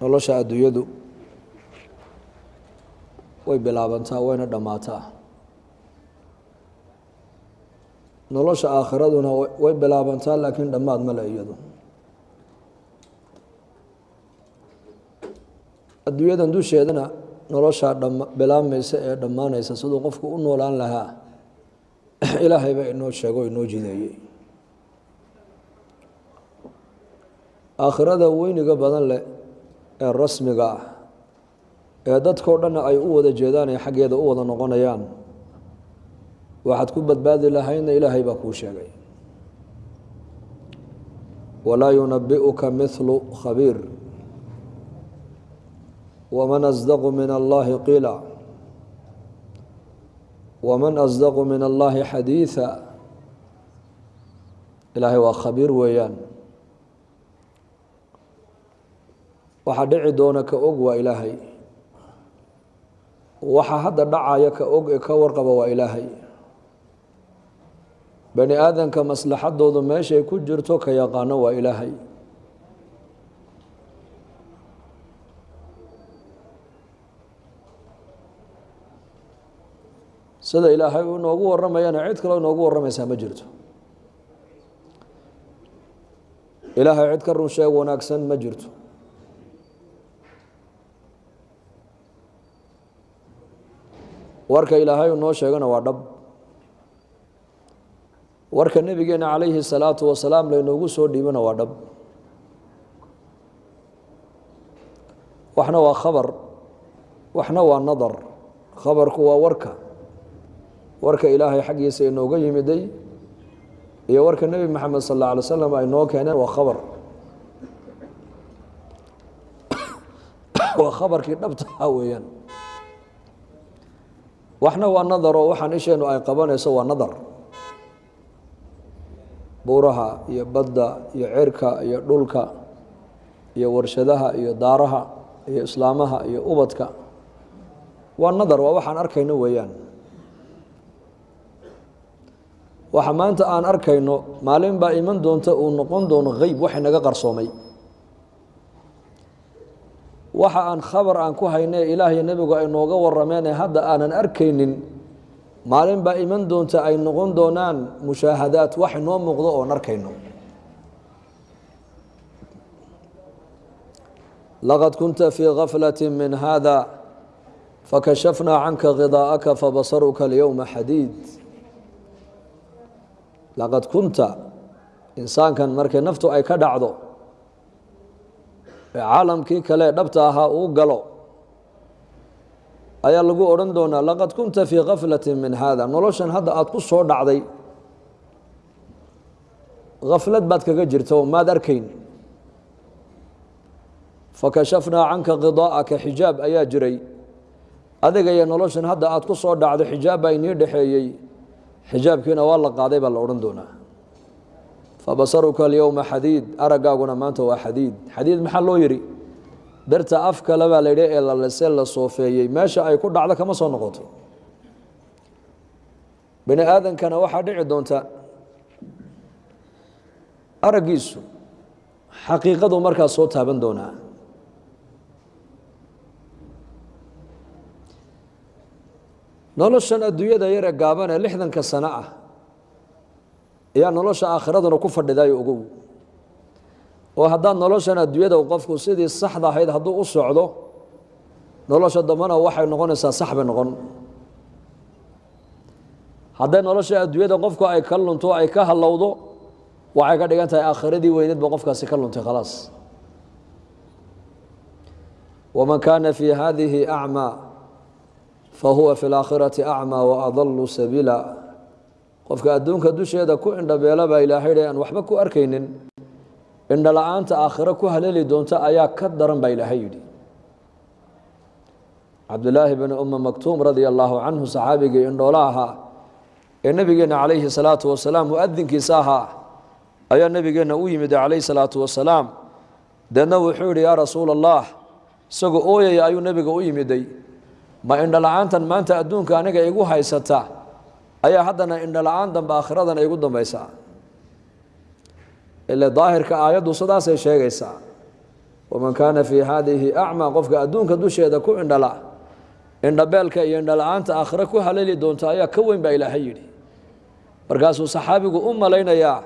nolosha adduunyadu way bilaabantaa wayna dhammaataa. Nolosha aakhiraduna way bilaabantaa laakiin dhammaad male iyadu. Adduunyadan dusheedana noloshaa bilaabmaysa ee dhammaanaysa siduu qofku u noolaan lahaa ilaahay baa inoo sheego o inoo jideeyey. Aakhirada weyniga badan leh ah dhanna ay u wada jeedaan ee xaggeeda u wada noqonayaan waxaad ku badbaadi lahaydna ilaahay baa kuu sheegay walaa yunabi'uka mithlu khabiir wman asdaqu min allahi qiila waman asdaqu min allahi xadiida ilaahay waa khabiir weeyaan waxaa dhici doona ka og waa ilaahay. Waxa hadda dhacaya ka og ee ka warqaba waa ilaahay. Bani aadamka maslaxadoodu meeshay ku jirto ka yaqaano waa ilaahay. Sida ilaahay uu inoogu waramayana cid kaloo inoogu waramaysaa ma jirto. Ilaahay cid ka run sheeg wanaagsan ma jirto warka ilaahay uu noo sheegana waa dhab. Warka nebigeena calayhi salaatu wasalaam laynoogu soo dhiibana waa dhab. Waxna waa khabar waxna waa nadar. Khabarku waa warka. Warka ilaahay xaggiisa inooga yimiday iyo warka nebi maxamed sal alla alay slam ay noo keeneen waa khabar. Waa khabarkii dhabtaha weeyaan waxna waa nadaro waxaan isheenu ay qabanayso waa nadar. Buuraha iyo badda iyo cirka iyo dhulka iyo warshadaha iyo daaraha iyo islaamaha iyo ubadka waa nadar waa waxaan arkayno weeyaan. Waxa maanta aan arkayno maalin baa iman doonta uu noqon doono heyb wax inaga qarsoomay waxa aan khabar aan ku hayne ilaahiyo nebigu ay nooga warameen ee hadda aanan arkaynin maalin baa iman doonta ay noqon doonaan mushaahadaad wax inoo muuqdo oon arkayno. Laqad kunta fii gaflati min hada fakashafnaa canka khidaa'aka fabasaruka alyowma xadiid laqad kunta insaankan markay naftu ay ka dhacdo ee caalamkii kale dhabta ahaa uu galo. Ayaa lagu odhan doonaa laqad kunta fii gaflati min hada noloshan hadda aada ku soo dhacday gaflad baad kaga jirta oo maad arkayn. Fakashafnaa canka khidaa'aka xijaab ayaa jiray. Adiga iyo noloshan hadda aada ku soo dhacdo xijaab baa inii dhexeeyey xijaabkiina waa la qaaday baa la odhan doonaa fabasaruka alyowma xadiid araggaaguna maanta waa xadiid xadiid maxaa loo yidhi darta af kale baa la yidhi ee lalese la soofeeyey meesha ay ku dhacdo kama soo noqoto bani aadankana waxaa dhici doonta araggiisu xaqiiqadu markaas soo taaban doonaa noloshan adduunyada yare gaaban ee lixdanka sano ah ayaa nolosha aakhiraduna ku fadhidayo ogow oo haddaad noloshan adduunyada qofku sidii saxda ahayd hadduu u socdo nolosha dambana waxay noqonaysaa sax noqon. Hadday nolosha adduunyada qofku ay ka lunto ay ka hallowdo waxay ka dhigan tahay aakhiradii weyneed ba qofkaasi ka luntay khalaas. Waman kaana fii hadihi acmaa fahuwa fi laakhirati acmaa waadalu sabiila qofka adduunka dusheeda ku indhabeela baa ilaahay aan waxba ku arkaynin. Indho la'aanta aakhiro ku haleeli doonta ayaa ka daran baa ilaahay yidhi. Cabdulaahi bn uma maktuum radia allaahu canhu saxaabigii indhoola ahaa ee nebigeena calayhi salaatu wasalaam muadinkiisa ahaa ayaa nebigeenna u yimid calayhi salaatu wasalaam. Deedna wuxuu yihi yaa rasuula allah isagoo ooyaya ayuu nebiga u yimiday. Ma indho la'aantan maanta adduunka aniga igu haysata ayaa haddana indho la'aan dambe aakhiradan igu dambaysaa. Ile daahirka aayaddu sidaasay sheegaysaa. Waman kaana fii haadihi acmaa qofka adduunka dusheeda ku indhala indhabeelka iyo indhala-aanta aakhire ku haleeli doonta ayaa ka weyn baa ilaahay yidhi. Markaasuu saxaabigu u malaynayaa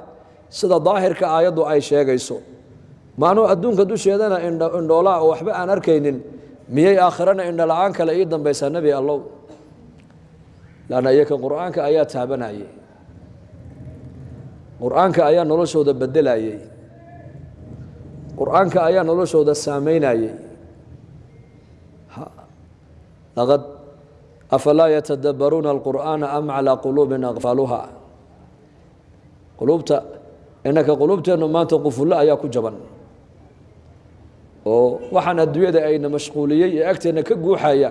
sida daahirka aayaddu ay sheegayso. Maanuu adduunka dusheedana indhoolaa oo waxba aan arkaynin miyay aakhirana indhala-aan kale ii dambaysaa nebi allow lanna iyaka qur'aanka ayaa taabanayey qur'aanka ayaa noloshooda bedelayey qur'aanka ayaa noloshooda saameynayey laqad afalaa yatadabbaruuna alqur'aana am calaa quluubin aqfaaluha quluubta innaka quluubteennu maanta qufullo ayaa ku jaban. Oo waxaan adduunyada ayna mashquuliyey ee agteenna ka guuxaya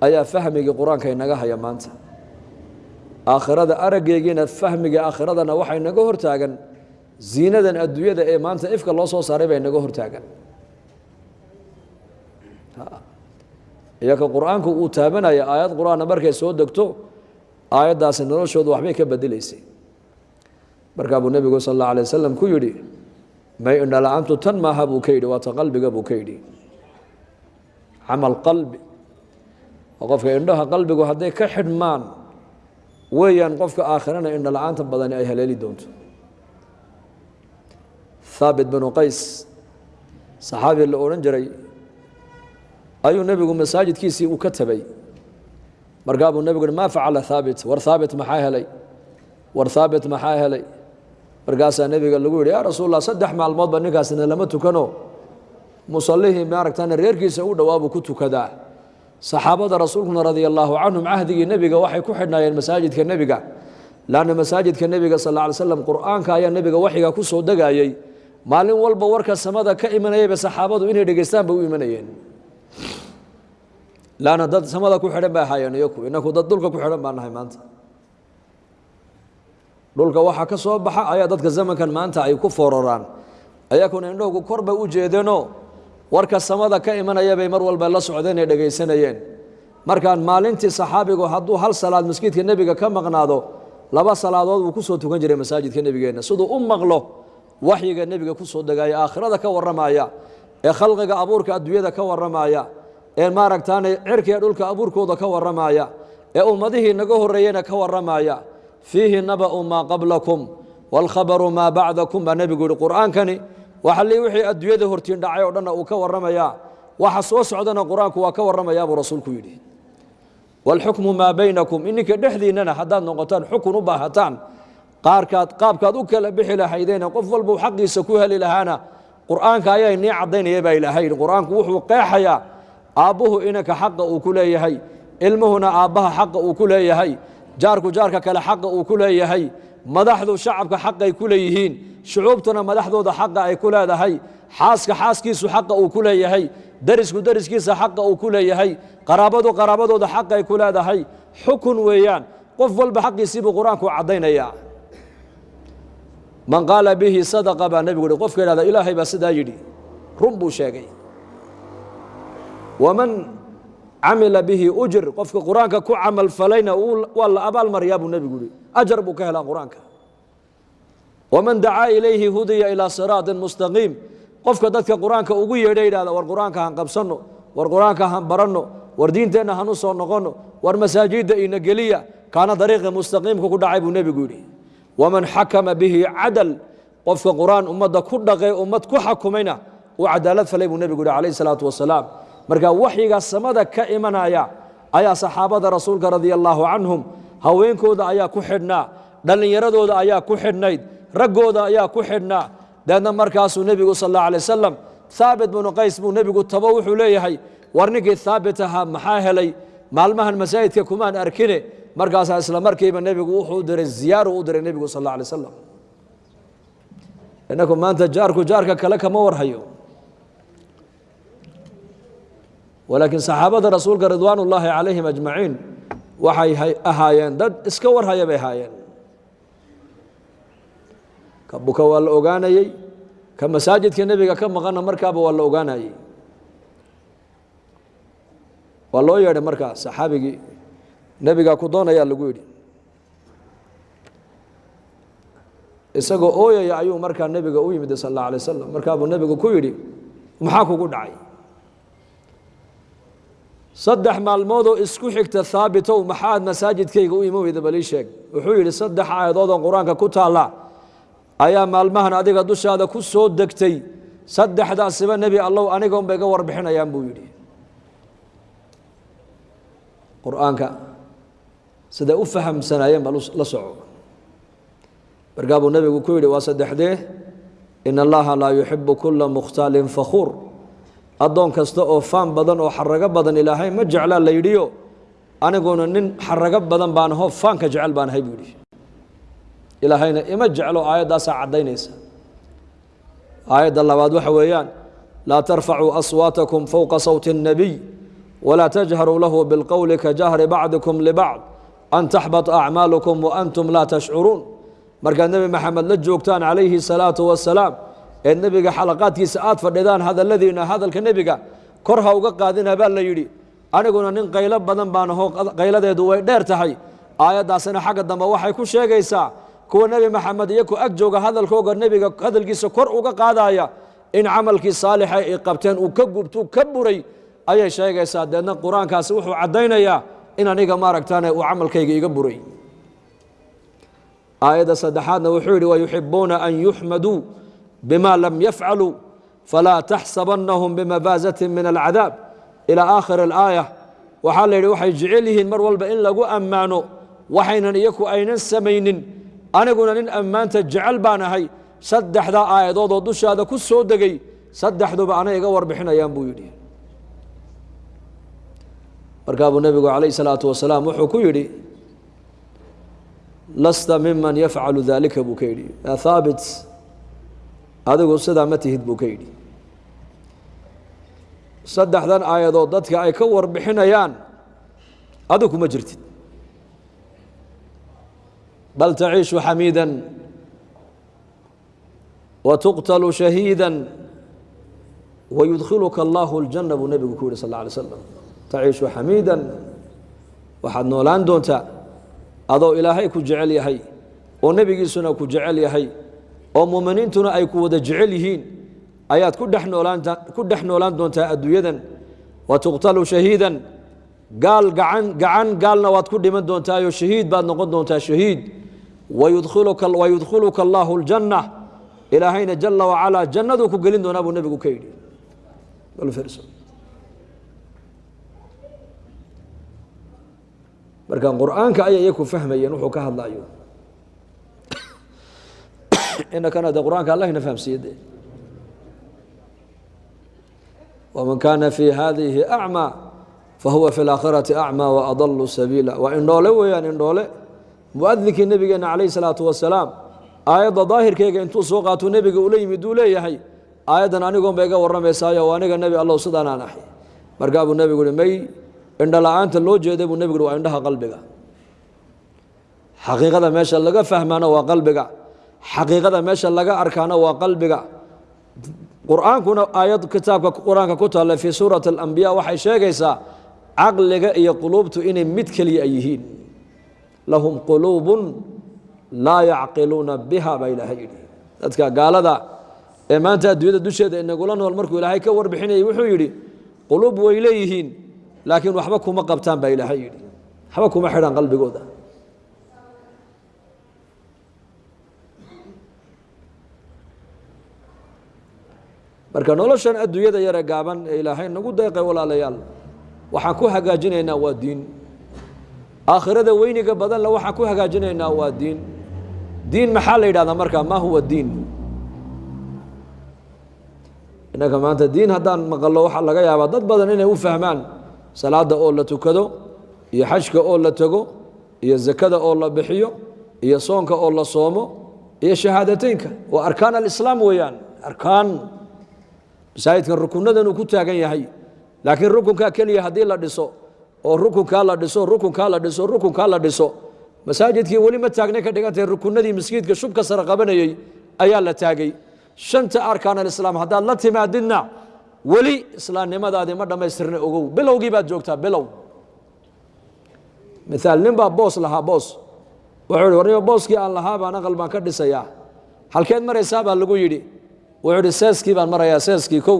ayaa fahmigii qur'aanka inaga haya maanta. Aakhirada araggeegiina fahmiga aakhiradana waxay naga hortaagan. Ziinadan adduunyada ee maanta ifka loo soo saaray bay naga hortaagan. Iyaka qur'aanku uu taabanaya aayad qur'aanna markay soo degto aayaddaasi noloshoodu waxbay ka bedelaysay markaa buu nebigu sal alla alay wasalam ku yidhi may indhala-aantu tan maaha? buu ka yidhi waata qalbiga buu ka yidhi. Camal qalbi oo qofka indhaha qalbigu hadday ka xidhmaan weeyaan qofka aakhirana indhala-aanta badani ay haleeli doonto. Haabit binu qays saxaabi la odhan jiray ayuu nebigu masaajidkiisii uu ka tabay. Markaa nebigu hi maa facala haabit war haabit maxaa helay? War haabit maxaa helay? Markaasaa nebiga lagu yidhi yaa rasuul allah saddex maalmoodba ninkaasina lama tukano. Musallihii maaragtana reerkiisa u dhowaabuu ku tukadaa saxaabada rasuulkuna radia allaahu canhum cahdigii nebiga waxay ku xidhnaayeen masaajidka nebiga. Laanna masaajidka nebiga sal ly slam qur'aanka ayaa nebiga waxyiga ku soo degayey. Maalin walba warka samada ka imanayayba saxaabadu inay dhegeystaan bay u imanayeen. Laanna dad samada ku xidhan bay ahaayeen iyaku inaku dad dhulka ku xidhan baan nahay maanta. Dhulka waxaa ka soo baxa ayaa dadka zamankan maanta ay ku fooraraan. Ayakuna indhowgu kor bay u jeedeenoo warka samada ka imanaya bay mar walba la socdeen ee dhegaysanayeen markaan maalintii saxaabigu hadduu hal salaad masjidka nebiga ka maqnaado laba salaadood buu ku soo tukan jiray masaajidka nebigeenna. Siduu u maqlo waxyiga nebiga ku soo degaya aakhirada ka warramaya ee khalqiga abuurka adduunyada ka warramaya ee maaragtaane cirkiga dhulka abuurkooda ka warramaya ee ummadihii naga horreeyena ka warramaya fiihi naba'u maa qablakum waalkhabaru maa bacdakum baa nebigu yihi qur'aankani waxali wixii adduunyada hortiin dhacay oo dhanna uu ka warramayaa waxa soo socdana qur'aanku waa ka warramayaa buu rasuulku yidhi. Waalxukmu maa baynakum ininka dhexdiinnana haddaad noqotaan xukun u baahataan qaarkaad qaabkaad u kala bixi lahaydeena qof walbuu xaqiisa ku heli lahaana qur'aanka ayaa inii caddaynaya baa ilaahay qur'aanku wuxuu qeexayaa aabbuhu inanka xaqa uu ku leeyahay ilmuhuna aabbaha xaqa uu ku leeyahay jaarku jaarka kale xaqa uu ku leeyahay madaxdu shacabka xaqay ku leeyihiin shucuubtuna madaxdooda xaqa ay ku leedahay xaaska xaaskiisu xaqa uu ku leeyahay derisku deriskiisa xaqa uu ku leeyahay qaraabadu qaraabadooda xaqay ku leedahay. Xukun weeyaan qof walba xaqiisiibuu qur'aanku caddaynaya. Man qaala bihi sadaqa baa nebigu yihi qofka yidhahda ilaahay baa sidaa yidhi. Run buu sheegay. Waman camila bihi ujir qofka qur'aanka ku camal falayna waa la abaal maryaa buu nebigu yihi ajar buu ka helaa qur'aanka waman dacaa ilayhi hudiya ilaa siraatin mustaqiim qofka dadka qur'aanka ugu yeedha yidhahda war qur'aanka han qabsanno war qur'aanka han baranno war diinteenna han u soo noqonno war masaajidda ina geliya kaana dariiqi mustaqiimka ku dhacay buu nebigu yidhi waman xakama bihi cadal qofka qur'aan ummadda ku dhaqay ummad ku xakumayna uu cadaalad falay buu nebigu yihi calayhi salaatu wasalaam marka waxyiga samada ka imanaya ayaa saxaabada rasuulka radia allaahu canhum haweenkooda ayaa ku xidhnaa dhallinyaradooda ayaa ku xidhnayd رجودا يا كحنا دهنا مركز النبي صلى الله عليه وسلم ثابت بن قيس بن النبي تبوح ليه هاي ورنك ثابتها محاهلي. معلمها المسائد كمان أركنه. مركز أسلم مركي من النبي وحدر الزيارة وحدر النبي صلى الله عليه وسلم. إنكم ما أنت جارك وجارك كلك ما ورهيو. ولكن صحابة رسول رضوان الله عليهم أجمعين. وحي أهاين دد اسكور هاي بهاين ka buka waa la ogaanayey ka masaajidka nebiga ka maqana markaaba waa la ogaanayey waa loo yeedhay markaa saxaabigii. Nebigaa ku doonayaa lagu yidhi. Isagoo ooyaya ayuu markaa nebiga u yimid sal alla alay wasalam markaa buu nebigu ku yidhi maxaa kugu dhacay? Saddex maalmoodoo isku xigta haabitow maxaad masaajidkayga u imo weyda balii sheeg. Wuxuu yidhi saddex aayadoodoo qur'aanka ku taalla ayaa maalmahan adiga dushaada ku soo degtay. Saddexdaasiba nebi allow aniga unbay ga warbixinayaan buu yidhi. Qur'aanka siday u fahamsanaayeen baa la soco. Markaa nebigu ku yidhi waa saddexdee? In allaha laa yuxibu kula mukhtaalin fakhuur addoon kasta oo faan badan oo xarago badan ilaahay ma jeclaa la yidhiyo. Aniguna nin xarago badan baan aho faanka jecel baan ahay buu yidhi ilaahayna ima jeclo aayaddaasaa caddaynaysa. Aayadda labaad waxa weeyaan laa tarfacuu aswaatakum fowqa sawti الnabiy walaa tajharuu lahu bilqowli ka jahri bacdikum libacd an taxbata acmaalukum waantum laa tashcuruun. Markaad nebi maxamed la joogtaan calayhi salaatu wasalaam ee nebiga xalaqaadkiisa aad fadhidaan hadalladiina hadalka nebiga kor ha uga qaadina baa la yidhi. Aniguna nin qaylo badan baan aho qayladeedu way dheer tahay. Aayaddaasina xagga dambe waxay ku sheegaysaa kuwa nebi maxamed iyo ku ag jooga hadalkooga nebiga hadalkiisa kor uga qaadaya in camalkii saalixa ay qabteen uu ka gubtuu ka buray ayay sheegaysaa. Deedna qur'aankaasi wuxuu caddaynayaa in aniga maaragtaane uu camalkayga iga buray. Aayadda saddexaadna wuxuu yidhi wayuxibuuna an yuxmaduu bima lam yafcaluu falaa taxsabannahum bimafaazatin min alcadaab. Ilaa aakhiri alaaya waxaa la yidhi waxay jecel yihiin mar walba in lagu ammaano waxaynan iyaku aynan samaynin aniguna nin ammaanta jecel baan ahay. Saddexdaa aayadoodoo dushaada ku soo degay saddexduba anay iga warbixinayaan buu yidhi. Markaa nebigu calayh salaatu wasalaam wuxuu ku yidhi lasta miman yafcalu daalika buu ka yidhi. Yaa adigu sidaa ma tihid buu ka yidhi. Saddexdan aayadood dadka ay ka warbixinayaan adigu kuma jirtid wa tuqtalu shahiida wayudkhiluka allahu اljanna buu nebigu ku yihi sal اlla alay slam taciishu xamiidan waxaad noolaan doontaa adoo ilaahay ku jecel yahay oo nebigiisuna ku jecel yahay oo muuminiintuna ay ku wada jecel yihiin ayaad ku dhex noolaan doontaa adduunyadan wa tuqtalu shahiidan gaal gacan gacan gaalna waad ku dhiman doontaayo shahiid baad noqon doontaa shahiid wayudkhiluka allaahu aljanna ilaahayna jala wacalaa jannaduu ku gelin doonaa buu nebigu ka yidhi marka qur'aanka ayay iyaku fahmayeen wuxuu ka hadlayo inakana de qur'aanka allahna fahamsiiye de wman kana fi hadihi acmaa fahuwa fi اlaakhirati acmaa waadallu sabiila waa indhoole weeyaan indhoole muadinkii nebigeena calayh الsalaatu wasalaam aayadda daahirkeyga intuu soo qaatuu nebiga ula yimid uu leeyahay aayaddan anigoon ba iga warramaysaayo aniga nebi allow sidaanaan ahay. Markaa buu nebigu uhi may indho la'aanta loo jeeday buu nebigu uhi waa indhaha qalbiga. Xaqiiqada meesha laga fahmaana waa qalbiga. Xaqiiqada meesha laga arkaana waa qalbiga. Qur'aankuna aayad kitaabka qur'aanka ku taalla fii suurati alambiya waxay sheegaysaa caqliga iyo quluubtu inay mid keliya ay yihiin lahum quluubun laa yacqiluuna biha baa ilaahay yidhi. Dadka gaalada ee maanta adduunyada dusheeda inagula nool markuu ilaahay ka warbixinayay wuxuu yidhi quluub way leeyihiin laakiin waxba kuma qabtaan baa ilaahay yidhi. Waxba kuma xidhaan qalbigooda. Marka noloshan adduunyada yare gaaban ee ilaahay nagu deeqay walaalayaal waxaan ku hagaajinaynaa waa diin aakhirada weyniga badanle waxaan ku hagaajinaynaa waa diin. Diin maxaa la yidhahdaa marka? Ma huwa diin. Innaka maanta diin haddaan maqallo waxaa laga yaabaa dad badan inay u fahmaan salaada oo la tukado iyo xajka oo la tego iyo zakada oo la bixiyo iyo soonka oo la soomo iyo shahaadateynka. Waa arkaan alislaam weeyaan. Arkaan. Masaajidkan rukunadan uu ku taagan yahay laakiin rukunkaa keliya haddii la dhiso oo rukunkaa la dhiso rukunkaa la dhiso rukunkaa la dhiso. Masaajidkii weli ma taagnay ka dhigantahay rukunadii masjidka shubka sare qabanayey ayaa la taagay. Shanta arkaan alislaam haddaad la timaadidna weli islaamnimadaadii ma dhammaystirna ogow. Bilowgii baad joogtaa bilow. Miaal nin baa boos lahaa boos. Wuxuu ihi warnimo booskii aan lahaa baan aqal baan ka dhisayaa. Halkeed maraysaa baa lagu yidhi. Wuxuu ihi seeskii baan marayaa seeskii kow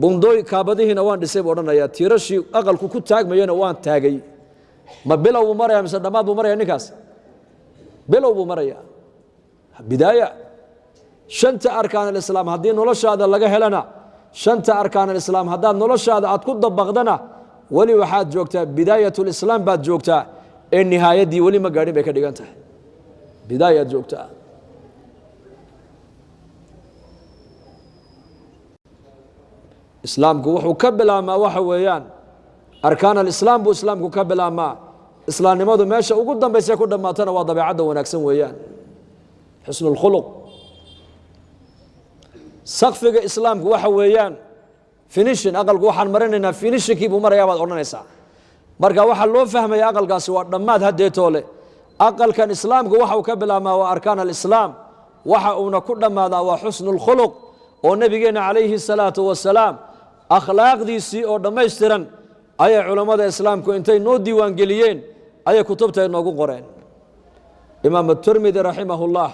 bundooy kaabadihiina waan dhisay buu odhanayaa tiirashii aqalku ku taagmayana waan taagay. Ma bilow buu maraya mise dhammaad buu maraya ninkaas? Bilow buu maraya bidaaya. Shanta arkaan alislaam haddii noloshaada laga helana shanta arkaan alislaam haddaad noloshaada aad ku dabaqdana weli waxaad joogtaa bidaayat lislaam baad joogtaa ee nihaayaddii weli ma gaadhin bay ka dhigan tahay. Bidaayaad joogtaa islaamku wuxuu ka bilaabmaa waxa weeyaan. Arkaan alislaam buu islaamku ka bilaabmaa. Islaamnimadu meesha ugu dambaysee ku dhammaatana waa dabeecadda wanaagsan weeyaan. Xusnu sakfiga islaamku waxa weeyaan. Finishin aqalku waxaan marinaynaa finishinkii buu marayaa baad odhanaysaa. Marka waxaa loo fahmaya aqalkaasi waa dhammaad haddeetoo aqalkan islaamku waxa uu ka bilaabmaa waa arkaan alislaam. Waxa uuna ku dhammaadaa waa xusnu oo nebigeenna calayhi salaatu wasalaam akhlaaqdiisii oo dhammaystiran ayay culammada islaamku intay noo diiwaangeliyeen ayay kutubta inoogu qoreen. Imaam aturmidi raximahullah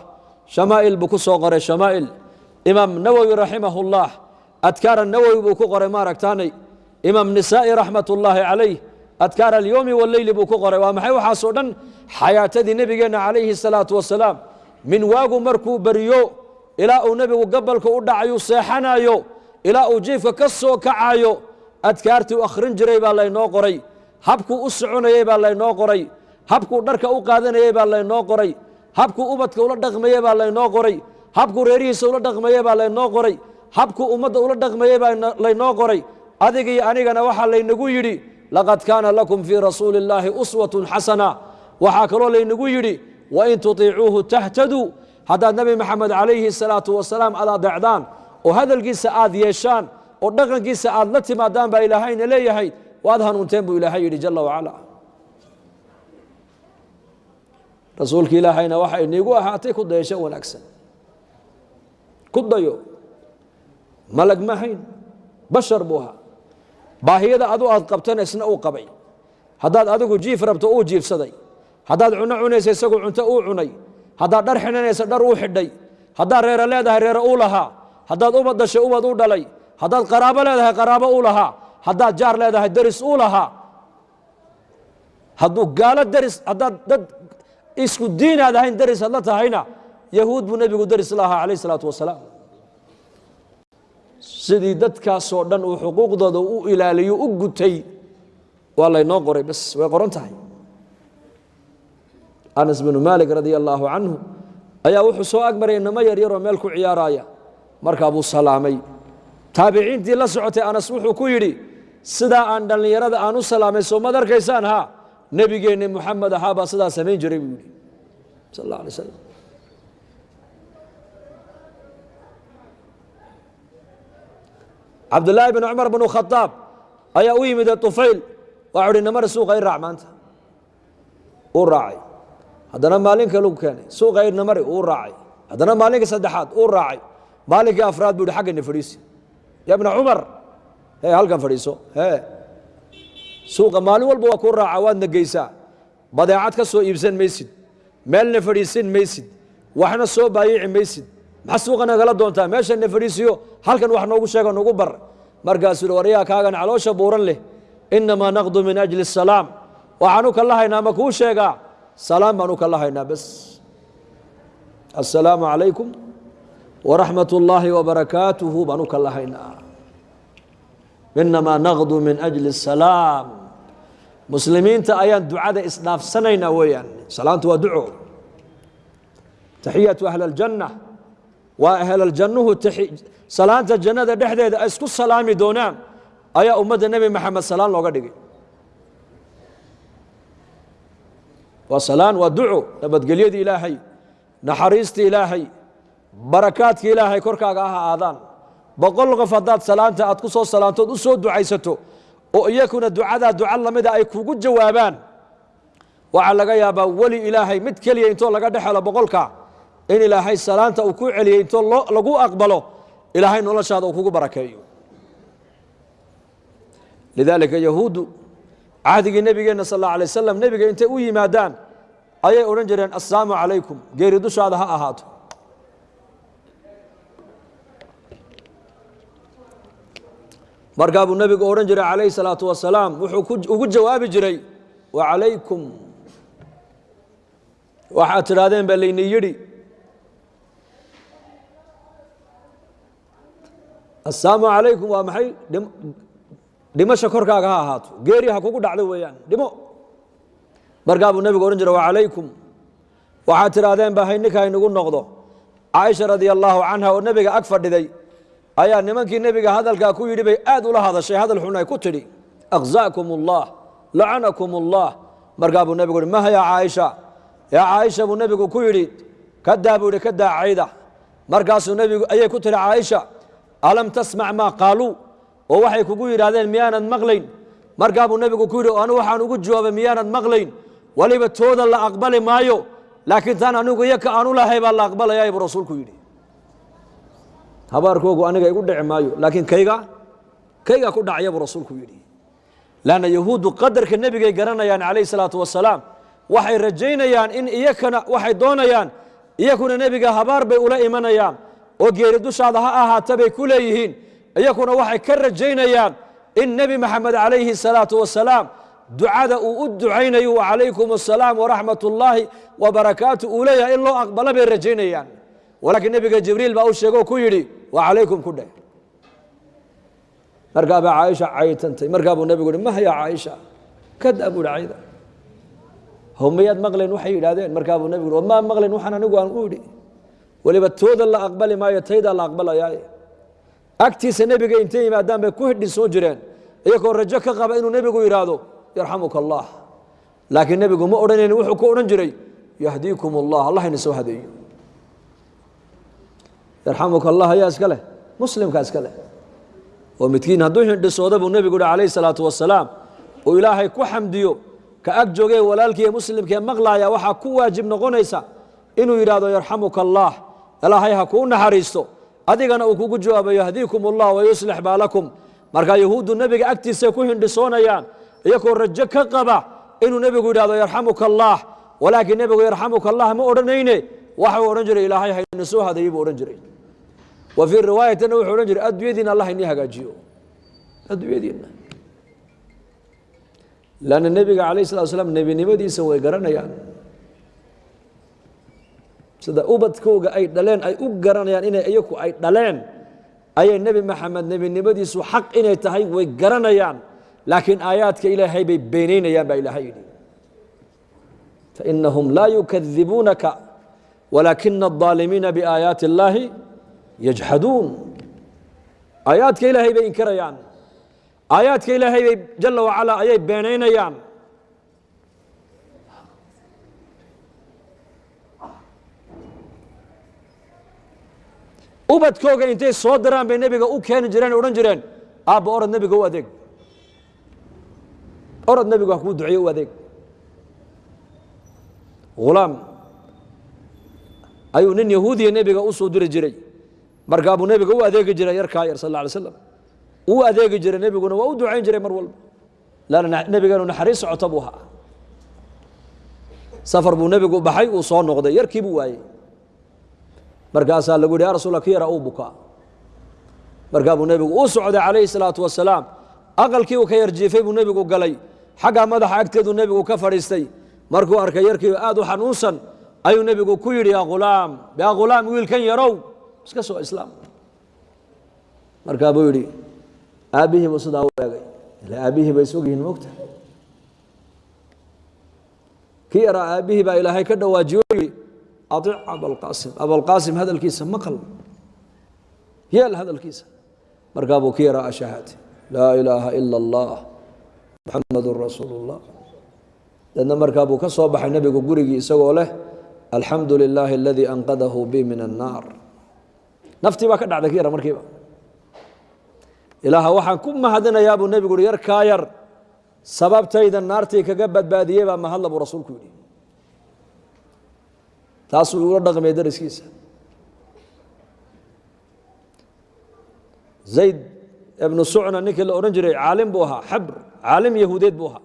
shamaa'il buu ku soo qoray shamaa'il imaam nawowi raximahullah adkaara nawowi buu ku qoray maaragtaanay imaam nisaa'i raxmatullaahi calayh adkaar alyowmi waleyli buu ku qoray. Waa maxay waxaasoo dhan? Xayaatadii nebigeenna calayhi salaatu wasalaam. Min waagu markuu baryo ilaa uu nebigu gabalka u dhacayuu seexanayo ilaa uu jiifka ka soo kacayo adkaartii u akhrin jiray baa laynoo qoray habkuu u soconayey baa laynoo qoray habkuu dharka u qaadanayey baa laynoo qoray habkuu ubadka ula dhaqmayey baa laynoo qoray habkuu reerihiisa ula dhaqmayey baa laynoo qoray habkuu ummadda ula dhaqmayey baa laynoo qoray. Adiga iyo anigana waxaa laynagu yidhi laqad kaana lakum fii rasuuli illaahi uswatun xasana. Waxaa kaloo laynagu yidhi wain tutiicuuhu tahtaduu. Haddaad nebi maxamed calayhi salaatu wasalaam aad adeecdaan oo hadalkiisa aad yeeshaan oo dhaqankiisa aad la timaadaan baa ilaahayna leeyahay waad hanuunteen buu ilaahay yidhi jala wacala. Rasuulka ilaahayna waxa iniigu ahaatay ku dayasho wanaagsan. Ku dayo. Malag ma hayn. Bashar buu ahaa. Baahiyada adu aad qabtana isna uu qabay. Haddaad adigu jiif rabto uu jiifsaday. Haddaad cunno cunaysa isagu cunto uu cunay. Haddaad dhar xidhanaysa dhar uu xidhay. Haddaad reero leedahay reero uu lahaa haddaad ubad dashay ubad u dhalay. Haddaad qaraabo leedahay qaraabo uu lahaa. Haddaad jaar leedahay deris uu lahaa. Hadduu gaalo deris haddaad dad isku diinaad ahayn deris hadla tahayna yahuud buu nebigu deris la ahaa calayh isalaatu wasalaam. Sidii dadkaasoo dhan uu xuquuqdooda u ilaaliyo u gutay waa laynoo qoray bas way qoran tahay. Anas binu maalik radia allaahu canhu ayaa wuxuu soo agmaray inamo yaryaroo meel ku ciyaaraya markaa buu salaamay taabiciintii la socotay anas wuxuu ku yidhi sidaa aan dhallinyarada aan u salaamay soo mad arkaysaan haa nebigeenni muxamed ahaa baa sidaa samayn jiray buu yidhi. Sal alla alay slam cabdullaahi bin cumar binu khadaab ayaa u yimid tufayl waxau uhi namari suuqa i raac maanta. Uu raacay. Haddana maalin kalu keenay suuqa irna mari uu raacay. Haddana maalinkii saddexaad uu raacay maalinkii afraad buu xaggana fadhiisi. Ya cumar. He halkan fadhiiso. He suuqa maalin walba waa kuu raaca waadna geysaa badeecad ka soo iibsan maysid. Meelna fadhiisin maysid. Waxna soo baayici maysid. Maxaa suuqa nagala doontaa? Meeshana fadhiisiyo. Halkan wax noogu sheega nagu bar. Markaasuu waryaa kaagan caloosha buuran leh. Inamaa naqdu min ajli الsalaam waxaanu kala haynaa ma kuu sheegaa. Salaam baanu kala haynaa bas. Assalaamu calaykum waraxmat اllaahi wabarakaatuhu baan u kala haynaa inamaa naqdu min ajli salaam muslimiinta ayaan ducada isdhaafsanaynaa weeyaan salaanta waa duco taxiyatu ahli اljanna waa ahlaljannuhu salaanta jannada dhexdeeda ay isku salaami doonaan ayaa ummadda nebi maxamed salaan looga dhigay waa salaan waa duco nabadgelyada ilaahay naxariista ilaahay barakaadkii ilaahay korkaaga aha aadaan. Boqol qof haddaad salaanta aad ku soo salaantood u soo ducaysato oo iyakuna ducadaa duca lamida ay kugu jawaabaan waxaa laga yaabaa weli ilaahay mid keliya intoo laga dhex helo boqolka in ilaahay salaanta uu ku celiyey intoo lagu aqbalo ilaahay noloshaada uu kugu barakeeyo. Lidaalika yahuuddu cahdigii nebigeenna sal alla alay wasalam nebiga intay u yimaadaan ayay odhan jireen assalaamu calaykum geeri dushaada ha ahaato markaa buu nebigu odhan jiray calayhi salaatu wasalaam wuxuu ugu jawaabi jiray wacalaykum waxaad tidhaahdeen baa layni yidhi assalaamu calaykum waa maxay? Dhimasha korkaaga ha ahaato. Geeri ha kugu dhacdo weeyaan. Dhimo. Markaa nebigu odhan jiray wacalaykum waxaad tidhaahdeen ba hayninka haynagu noqdo. Caaisha radia allaahu canha oo nebiga ag fadhiday ayaa nimankii nebiga hadalkaa ku yidhi bay aad ula hadashay. Hadal xun ay ku tidhi akhza'kum ullah lacanakum ullah markaa buu nebigu uhi maha caaisha? Yaa caaisha buu nebigu ku yidhi kadaa buu yidhi kadaa cayda. Markaasuu nebigu ayay ku tidhi caaisha alam tasmac maa qaaluu? Oo waxay kugu yidhaahdeen miyaanad maqlayn. Markaa buu nebigu ku yidhi anu waxaan ugu jawaabay miyaanad maqlayn. Weliba tooda la aqbali maayo laakiin taan anigu iyo ka aanu lahay baa la aqbalayaa buu rasuulku yidhi habaarkoogu aniga igu dhici maayo laakiin kayga kayga ku dhacya buu rasuulku yidhi. Lanna yahuuddu qadarka nebigay garanayaan calayhi salaatu wasalaam waxay rajaynayaan in iyakana waxay doonayaan iyakuna nebiga habaar bay ula imanayaan oo geeri dushaada ha ahaata bay ku leeyihiin. Iyakuna waxay ka rajaynayaan in nebi maxamed calayhi salaatu wasalaam ducada uu u ducaynayo calaykum asalaam waraxmat ullaahi wabarakaatu uu leeyahay in loo aqbalo bay rajaynayaan. Walaakiin nebiga jibriil baa u sheego ku yidhi wa calaykum ku dheh markaa baa caaisha caytantay markaa buu nebigu uhi mah yaa caaisha kadaa buu ihi cayda mayaad maqlayn waxay yidhaahdeen? Markaa buu nebigu uhi maa waxaan anigu aan u idhi weliba tooda la aqbali maayo taydaa la aqbalayaaye agtiisa nebiga intay yimaadaan bay ku hidhin jireen. Iyagoo rajo ka qaba inuu nebigu yidhaahdo yarxamuka allah laakiin nebigu ma odhanayn wuxuu ku odhan jiray yahdiikum allah allah ina hadeeyo يرحمك الله يا اسكاله مسلم كاسكاله ومتكين هدوين دسودا بنبي قول عليه الصلاة والسلام. وإلهي كحمديو كأجوجي ولالكي مسلم كي مغلايا وحا كوا جبن غونيسا إنو يرادو يرحمك الله. ألا هاي هاكون نهاريستو أديغانا وكوكو جواب يهديكم الله ويصلح بالكم. مركا يهود النبي أكتي سيكون دسونا يعني يكون رجك قبا. إنو نبي قول يرادو يرحمك الله. ولكن نبي يرحمك الله ما أورنيني وحا أورنجري إلهي هاي نسوها ديب أورنجري. wa fii riwaayatina wuxuu odhan jiray adduunyadiina allah inii hagaajiyo adduunyadiina lanna nebiga calayh salatu slam nebinimadiisa way garanayaan sida ubadkooga ay dhaleen ay u garanayaan inay iyaku ay dhaleen ayay nebi maxamed nebinimadiisu xaq inay tahay way garanayaan laakiin aayaadka ilaahay bay beenaynayaan baa ilaahay yidhi fainahum laa yukadibuunaka walaakina الظaalimiina biaayaati اllaahi yajxaduun aayaadka ilaahay bay inkarayaan. Aayaadka ilaahay bay jala wacalaa ayay beenaynayaan. Ubadkooga intay soo diraan bay nebiga u keeni jireen odhan jireen aabba orod nebiga u adeeg. Orod nebigu ha kuu duceeyo u adeeg. Hulaam ayuu nin yahuudiya nebiga u soo diri jiray markaa buu nebiga u adeegi jiray yarkaa yar sal alay slam uu adeegi jiray nebiguna waa u ducayn jiray mar walba. Laana nebigeenu naxariis socota buu ahaa. Safar buu nebigu baxay uu soo noqday yarkii buu waayey. Markaasaa lagu yidhi ya rasuula ki yara uu bukaa? Markaa nebigu uu socday calayhi salaatu wasalaam aqalkii uu ka yarjiifay buu nebigu galay. Xaggaa madaxa agteeduu nebigu ka fadhiistay. Markuu arkay yarkii aad u xanuunsan ayuu nebigu ku yidhi yaa ghulaam yaa ghulaam wiilkan yarow iska soo islaam. Markaa buu yidhi aabbihii buu sidaa u eegay. Ila aabbihii bay isog yihiin moogta kii yaraa aabbihii baa ilaahay ka dhawaajiyo yidhi aic abalqaasim abalqaasim hadalkiisa maqal yeel hadalkiisa. Markaa buu ki yaraa ashahaate laa ilaaha ila allah muxamadun rasuulu اllah markaa buu ka soo baxay nebigu gurigii isagoo leh alxamdu lilaahi aladii anqadahu bi min annaar naftii baa ka dhacday ki yara markiiba. Ilaaha waxaan ku mahadinayaa buu nebigu uhi yarkaa yar sababtayda naartii kaga badbaadiyey baa mahadla buu rasuulku yidhi. Taasuu ula dhaqmay dariskiisa. Zayd ibnu sucna ninkii la odhan jiray caalim buu ahaa xabr caalim yahuudeed buu ahaa.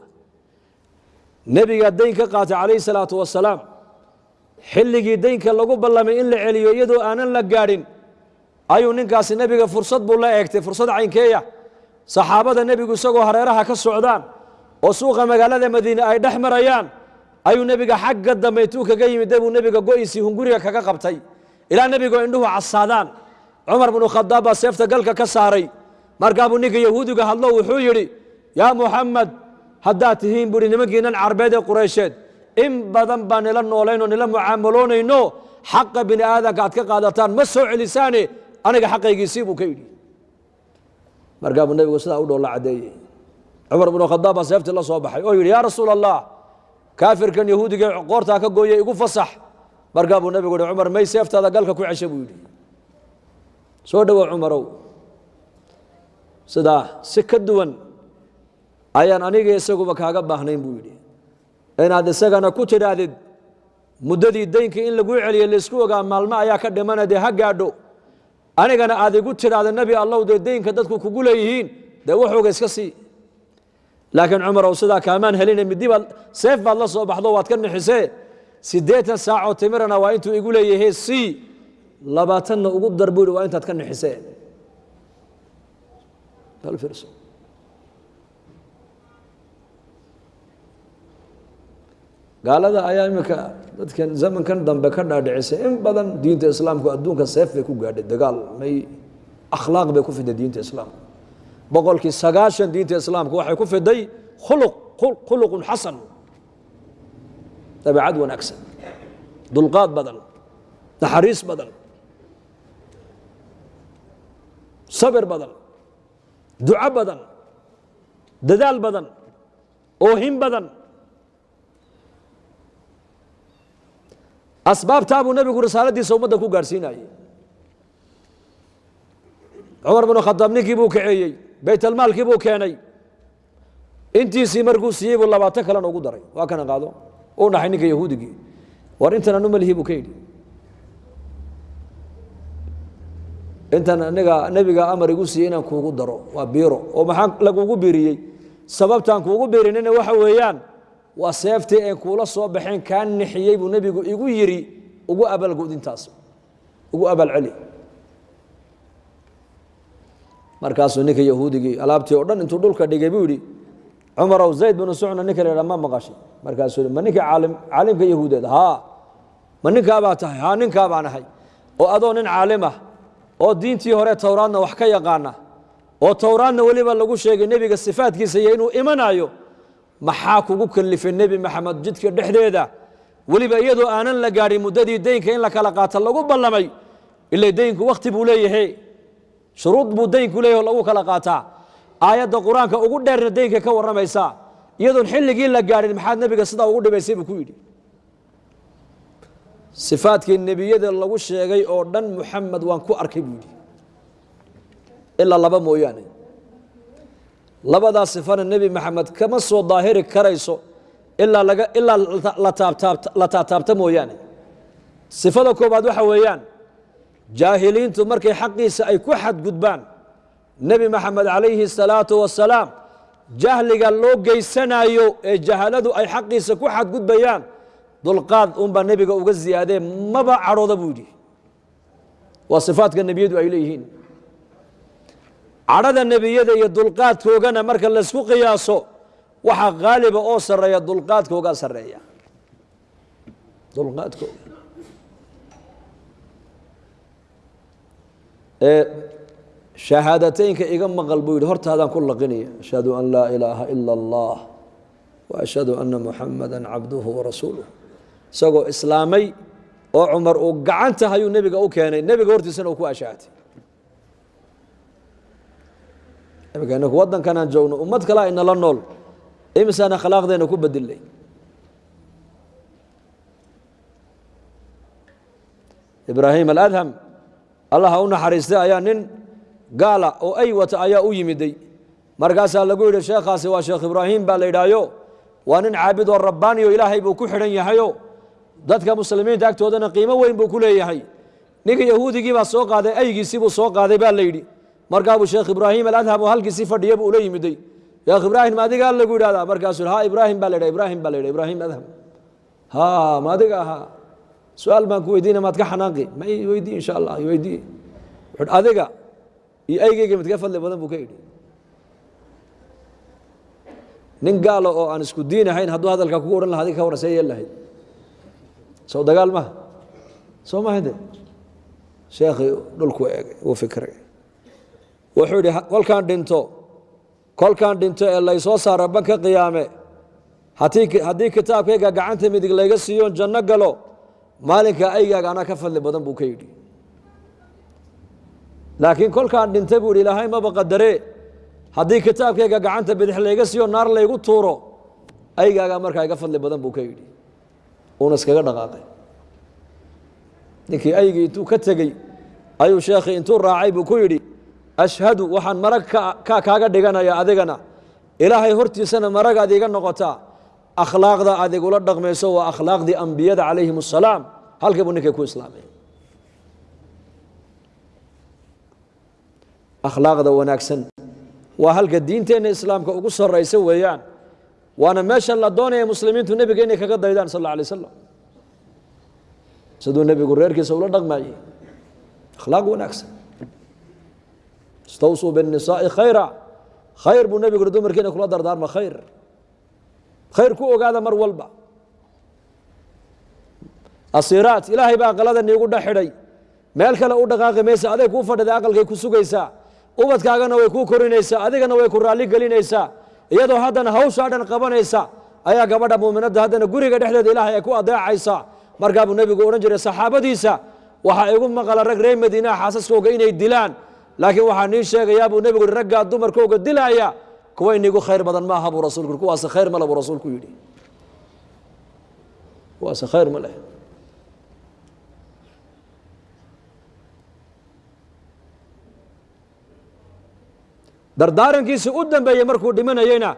Nebigaa dayn qaatay calayhi salaatu wasalaam xilligii daynka lagu ballamay in la celiyo iyadoo aanan la gaadhin ayuu ninkaasi nebiga fursad buu la eegtay fursad caynkeeya. Saxaabada nebigu isagoo hareeraha ka socdaan oo suuqa magaalada madiine ay dhex marayaan ayuu nebiga xagga dambe intuu kaga yimid buu nebiga go'isii hunguriga kaga qabtay. Ilaa nebigoo indhuhu casaadaan. Cumar binu khadaab baa seefta galka ka saaray. Markaa buu ninka yahuudiga hadlo wuxuu yidhi yaa muxamed haddaad tihiin buuhi nimankiinan carbeed ee qureysheed in badan baa nila noolaynoo nila mucaamaloonayno xaqa bini aadanka aad ka qaadataan ma soo celisaane aniga xaqaygiisii buu ka yidhi. Markaa buu nebigu sidaa u dhoolla caddeeyey. Cumar binu khadaab baa seeftii la soo baxay oo yidhi yaa rasuul allah kaafirkan yahuudiga qoortaa ka gooye igu fasax. Markaa buu nebigu yihi cumar may seeftaada galka ku cesha buu yidhi. Soo dhowow cumarow. Sidaa si ka duwan ayaan aniga isaguba kaaga baahnayn buu yidhi. Inaad isagana ku tidhaahdid muddadii daynkii in laguu celiye laysku ogaa maalmo ayaa ka dhimana dee ha gaadho anigana aad igu tidhaahda nebi allow dee daynka dadku kugu leeyihiin dee waxooga iska sii. Laakiin cumarow sidaa kaamaan helina midi baad seef baad la soo baxdo waad ka nixisee siddeetan saacoo timirana waa intuu igu leeyahay sii. Labaatanna ugu dar buu yidhi waa intaad ka nixisee bal fiirso gaalada ayaa iminka dadkan zamankan dambe ka dhaadhicisay. In badan diinta islaamku adduunka seef bay ku gaadhay dagaal may akhlaaq bay ku fiday diinta islaamka boqolkii sagaashan diinta islaamku waxay ku fiday khuluq khuluqun xasan. Dabeecad wanaagsan dulqaad badan naxariis badan sabir badan duco badan dadaal badan oohin badan asbaabtaa buu nebigu risaaladiisa ummadda ku gaadhsiinayey. Cumar binu khadaab ninkii buu kaceeyey baytalmaalkii buu keenay. Intiisii markuu siiyey buu labaatan kalena ugu daray. Waa kana qaado? U dhaxay ninka yahuudigii war intan anu malihi buu ka yidhi. Intan aniga nebiga amar igu siiyey inaan kuugu daro. Waa biiro. Oo maxaa lagugu biiriyey? Sababtaan kuugu biirinina waxa weeyaan waa seeftii een kuula soo baxeen kaa nixiyey buu nebigu igu yidhi ugu abaalgudintaas ugu abaalceli markaasuu ninka yahuudigii alaabtii oo dhan intuu dhulka dhigay buu yidhi cumarow zayd binu sucna ninka la yidhaha ma maqashay. Markaasuu ma ninka caalim caalimka yahuudeed haa. Ma ninkaabaa tahay haa ninkaa ahay. Oo adoo nin caalim ah oo diintii hore towraadna wax ka yaqaana oo towraadna weliba lagu sheegay nebiga sifaadkiisa iyo inuu imanayo maxaa kugu kalifay nebi maxamed jidka dhexdeeda? Weliba iyadoo aanan la gaadhin muddadii deynka in la kala qaato lagu ballamay ila deynku wakhti buu leeyahay. Shuruud buu deynku leeyahy lagu kala qaataa. Aayadda qur'aanka ugu dheerna deynka ka warramaysaa iyadoon xilligii la gaadhin maxaad nebiga sidaa ugu dhibaysay buu ku yidhi. Sifaadkii nebiyada lagu sheegay oo dhan muxamed waan ku arkay buu yidhi. Ilaa laba mooyaane labadaa sifana nebi maxamed kama soo daahiri karayso ilaa ilaa la taabtaabta mooyaane. Sifada koobaad waxa weeyaan jaahiliintu markay xaqiisa ay ku xadgudbaan nebi maxamed calayhi الsalaatu wasalaam jahliga loo geysanayo ee jahaladu ay xaqiisa ku xadgudbayaan dulqaad unbaa nebiga uga ziyaadee maba cadhooda buu yidhi. Waa sifaadka nebiyadu ay leeyihiin cadhada nebiyada iyo dulqaadkoogana marka laysku qiyaaso waxaa qaaliba oo sarreeya dulqaadkoogaa sarreeya. Dulqaadkooga shahaadateynka iga maqal buu yidhi hortaadaan ku laqinaya ashhadu an laa ilaaha ila allah wa ashhadu anna muxamada cabduhu warasuuluh isagoo islaamay oo cumar uu gacanta hayuu nebiga u keenay. Nebiga hortiisana uu ku ashaatay imika inaku joogno ummad kalea inala nool. Imisaan akhlaaqdeena ku bedilay ibraahim aladham allah ha u naxariistay ayaa nin gaala oo ay wata ayaa u yimiday. Markaasaa lagu yidhi sheekhaasi waa sheekh ibraahim baa la yidhaahyo waa nin caabid oo rabbaaniyo ilaahay buu ku xidhan yahayo. Dadka muslimiinta agtoodana qiimo weyn buu ku leeyahay. Ninka yahuudigii baa soo qaaday aygiisii buu soo qaaday baa la yidhi markaabuu sheekh ibraahim aladham oo halkiisii fadhiya buu ula yimiday. Sheekh ibraahim ma adigaa lagu yidhahdaa markaasuu ha ibraahim baa la yidha ibraahim baa la yidha ibraahim adham ha ma adiga ahaa su'aal baan ku weydiina maad ka xanaaqi. Ma i weydii insha allah i weydii wuxuu adiga iyo aygeyga midka fadli badan buu ka yidhi. Nin gaala oo aan isku diin ahayn hadduu hadalkaa kugu odhan laha adig ka warran see lahayd. Sow dagaal maha soo maha de dhulku eegay wuu fikray wuxuu yidhi kolkaan dhinto kolkaan dhinto ee laysoo saara banka qiyaame. Haddii kitaabkayga gacanta midig layga siiyoon janno galo maalinka aygaaga anaa ka fadli badan buu ka yidhi. Laakiin kolkaan dhintay buu yidhi ilaahay maba qadaree haddii kitaabkayga gacanta bidix layga siiyo naar laygu tuuro aygaagaa markaa iga fadli badan buu ka yidhi. Uuna iskaga dhaqaaqay. Ninkii aygii intuu ka tegey ayuu sheekhii intuu raacay buu ku yidhi ashhadu waxaan marag ka kaaga dhiganaya adigana. Ilaahay hortiisana maragaad iiga noqotaa akhlaaqda aad igula dhaqmayso waa akhlaaqdii ambiyada calayhim asalaam. Halkii buu ninkay ku islaamay. Akhlaaqda wanaagsan. Waa halka diinteenna islaamka ugu saraysa weeyaan. Waana meesha la doonaya muslimiintu nebiga inay kaga daydaan sal alla alay slam siduu nebigu reerkiisa ula dhaqmayey akhlaaq wanaagsan istawsuu biاnisaai khayra. Khayr buu nebigu uri dumarkiina kula dardaarma khayr. Khayr ku ogaada mar walba. Asiiraat ilaahay baa aqalada niigu dhex xidhay. Meel kale u dhaqaaqi maysa aday kuu fadhiday aqalkay ku sugaysaa ubadkaagana way kuu korinaysaa adigana way ku raalli gelinaysaa iyadoo haddana hawshaa dhan qabanaysa ayaa gabadha muuminadda haddana guriga dhexdeeda ilaahay ay ku adeecaysaa markaa nebigu odhan jiray saxaabadiisa waxaa igu maqala rag reer madiinaha xaasaskooga inay dilaan laakiin waxaa nii sheegayaa buu nebigu yihi raggaa dumarkooga dilaaya kuwa inigu khayr badan maaha buu rasulku kuwaase khayr male buu rasuulku yidhi. Kuwaase khayr ma leh. Dardaarankiisii u dambeeyey markuu dhimanayeyna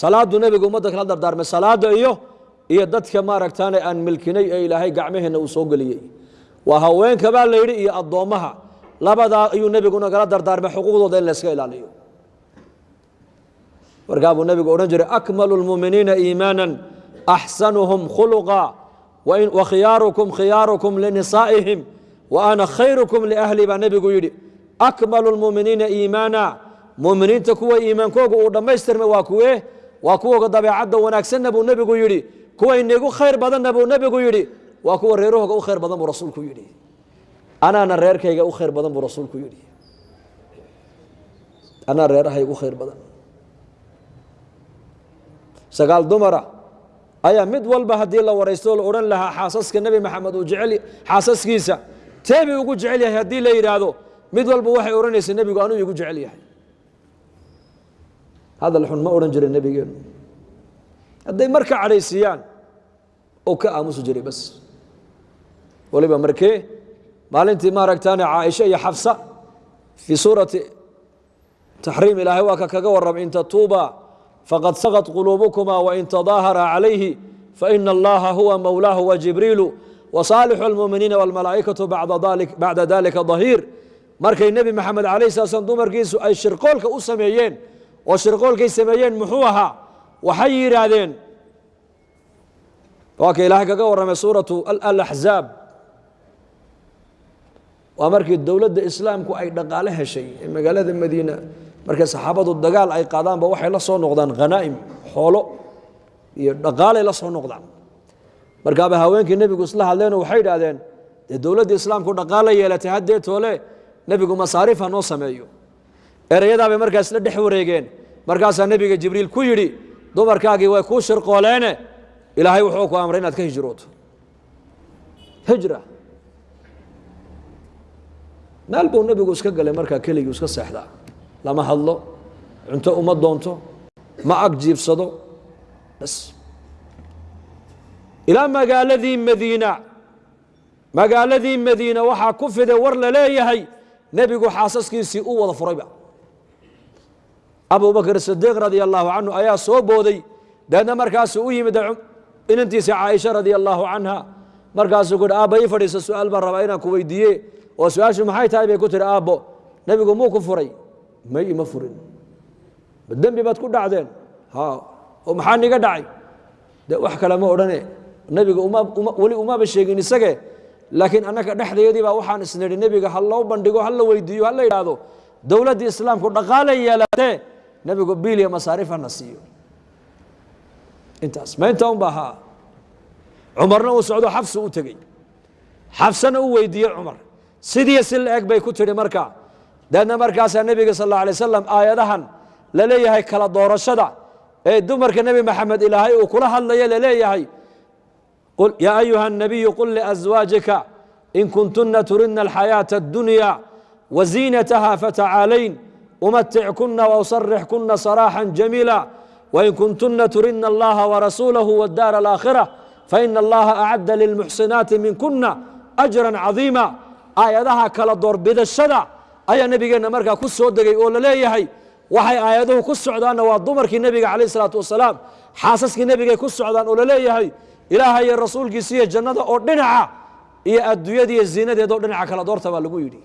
salaaduu nebigu ummadda kala dardaarmay salaada iyo iyo dadka maaragtaane aan milkinay ee ilaahay gacmaheenna uu soo geliyey. Waa haweenka baa la yidhi iyo addoommaha labadaa ayuu nebiguna kala dardaarmay xuquuqdooda in layska ilaaliyo markaa buu nebigu odhan jiray akmalu lmuuminiina iimaanan axsanuhum khuluqa wa khiyaarukum linisaa'ihim wa ana khayrukum liahli baa nebigu yidhi akmalu lmuuminiina iimaana muuminiinta kuwa iimaankooga uu dhammaystirmay waa kuwee waa kuwoga dabeecadda wanaagsanna buu nebigu yidhi kuwa inigu khayr badanna buu nebigu yidhi waa kuwa reerahooga u khayr badan buu rasuulku yidhi anaana reerkayga u khayr badan buu rasuulku yidhi. Anaa reerahayga u khayr badan. Sagaal dumara ayaa mid walba haddii la waraysto la odhan lahaa xaasaska nebi maxamed uu jecel xaasaskiisa. Teebi ugu jecel yahay haddii la yidhaahdo mid walba waxay odhanaysa nebigu anuu igu jecel yahay. Hadal xun ma odhan jiray nebigeenu hadday marka cadhaysiiyaan oo ka aamusi jiray bas. Waliba markee maalintii maaragtaane caaisha iyo xafsa fii suurati taxriim ilaahay waa ka kaga warramay in tatuuba faqad saqad quluubukuma wain tadaahara calayhi faina allaha huwa mowlaahu wajibriilu wasaalixu almuuminiina walmalaa'ikatu bacda dalika dahiir. Markay nebi maxamed calayh sala slam dumarkiisu ay shirqoolka u sameeyeen oo shirqoolkay sameeyeen muxuu ahaa waxay yidhaahdeen waa ka ilaahay kaga warramay suuratu alaxzaab waa markii dowladda islaamku ay dhaqaale heshay ee magaalada madiina markay saxaabadu dagaal ay qaadaanba waxay la soo noqdaan khanaa'im xoolo iyo dhaqaalay la soo noqdaan. Markaaba haweenkii nebigu isla hadleenoo waxay idhaahdeen dee dowladda islaamku dhaqaala yeelatay haddee toole nebigu masaariif ha noo sameeyo. Ereyadaabay markaas la dhex wareegeen. Markaasaa nebiga jibriil ku yidhi dumarkaagii way kuu shirqooleene ilaahay wuxuu ku amray inaad ka hijrooto. Hijra meel buu nebigu iska galay markaa keligii iska seexdaa. Lama hadlo cunto uma doonto ma ag jiibsado ilaa magaaladii madiina magaaladii madiina waxaa ku fiday war la leeyahay nebigu xaasaskiisii u wada furayba. Abubakr sidiiq radia allahu canhu ayaa soo booday deedna markaasuu u yimid inantiisa caaisha radia allahu canha. Markaasuu ku hi aabba ii fadhiisa su'aal baan rabaa inaan ku weydiiye oo su'aashu maxay tahay bay ku tihi aabbo nebigu muu ku furay? May ima furin. Dembi baad ku dhacdeen? Ha oo maxaa niga dhacay? De wax kale ma odhane. Nebiga weli umaba sheegin isage laakiin annaka dhexdeedii baa waxaan isnidhi nebiga ha loo bandhigo ha la weydiiyo ha la yidhaahdo dowladdii islaamku dhaqaalay yeelatee nebigu biiliya masaarif hana siiyo. Intaas ma intaa un ba ahaa cumarna uu socdo xafsu u tegey. Xafsana u weydiiyey cumar sidii si la eg bay ku tidhi marka deedna markaasaa nebiga sal alla alay wasalam aayadahan la leeyahay kala doorashada ee dumarka nebi maxamed ilaahay uu kula hadlayo laleeyahay yaa ayuha الnabiyu qul liأزwaajika in kuntuna turidna alxayaaةa الdunya waziinataha fatacaalayn umatickuna wausarixkuna saraaxا jamiila wain kuntuna turidna allaha warasuulahu wاdaara alaakhirة faina allaha acadda lilmuxsinaati minkuna ajra cadiima aayadaha kala doorbidashada ayaa nebigeenna markaa ku soo degay oo la leeyahay. Waxay aayaduhu ku socdaanna waa dumarkii nebiga calayh isalaatu wasalaam xaasaskii nebigay ku socdaan oo la leeyahay. Ilaaha iyo rasuulkiisa iyo jannada oo dhinaca iyo adduunyada iyo ziinadeed oo dhinaca kala doorta baa lagu yidhi.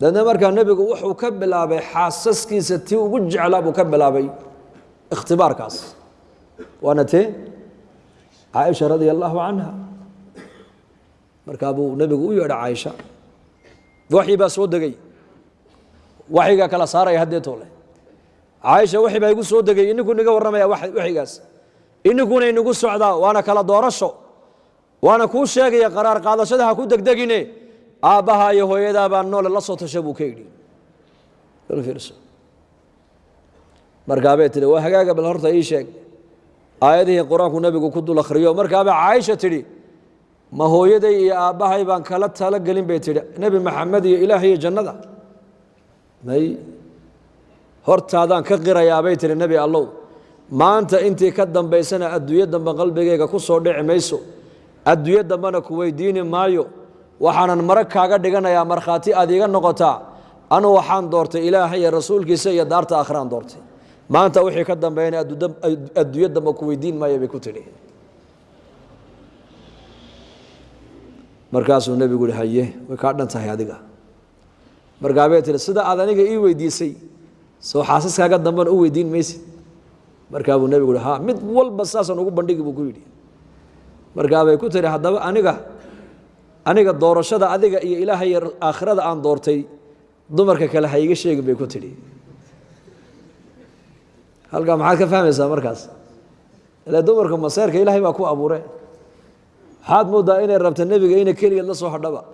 Deedna markaa nebigu wuxuu ka bilaabay xaasaskiisa tii ugu jeclaa buu ka bilaabay ikhtibaarkaas. Waana tee caaisha radia allaahu canha markaa buu nebigu u yeedha caaisha waxyi baa soo degey waxyigaa kala saaraya haddeetoo caaisha waxi baa igu soo degay. Ininku niga warramaya waxyigaas ininkuna inagu socdaa. Waana kala doorasho. Waana kuu sheegaya qaraar qaadashada ha ku degdegine. Aabbaha iyo hooyadaa baa noole la soo tasha buu ka yidhi. Markaabay tihi waa hagaaga bal horta ii sheeg aayadihii qur'aanku nebigu ku dul akhriyo markaabay caaisha tidhi ma hooyaday iyo aabbahay baan kala talo gelin bay tidhi. Nebi maxamed iyo ilaah iyo jannada. May hortaadaan ka qirayaabay tihi nebi allow. Maanta intii ka dambaysana adduunyo dambe qalbigayga ku soo dhici mayso. Adduunyo dambena ku weydiini maayo. Waxaanan marag kaaga dhiganayaa markhaati aad iiga noqotaa. Anu waxaan doortay ilaaha iyo rasuulkiisa iyo daarta akhraan doortay maanta wixii ka dambeeyana adduunyo dambe ku weydiin maayo bay ku tidhi. Markaasuu nebigu yihi haye way kaa dhan tahay adiga. Markaabay tihi sida aad aniga ii weydiisay soo xaasaskaaga dambena u weydiin maysid. Markaa nebigu yihi ha mid walba saasaan ugu bandhigi buu ku yidhi. Markaabay ku tihi haddaba aniga aniga doorashada adiga iyo ilaahay aakhirada aan doortay dumarka kale ha iga sheegin bay ku tidhi halkaa maxaad ka fahmaysaa markaas? Ile dumarka maseerka ilaahay baa ku abuure. Waxaad moodaa inay rabta nebiga inay keligeed la soo hodhaba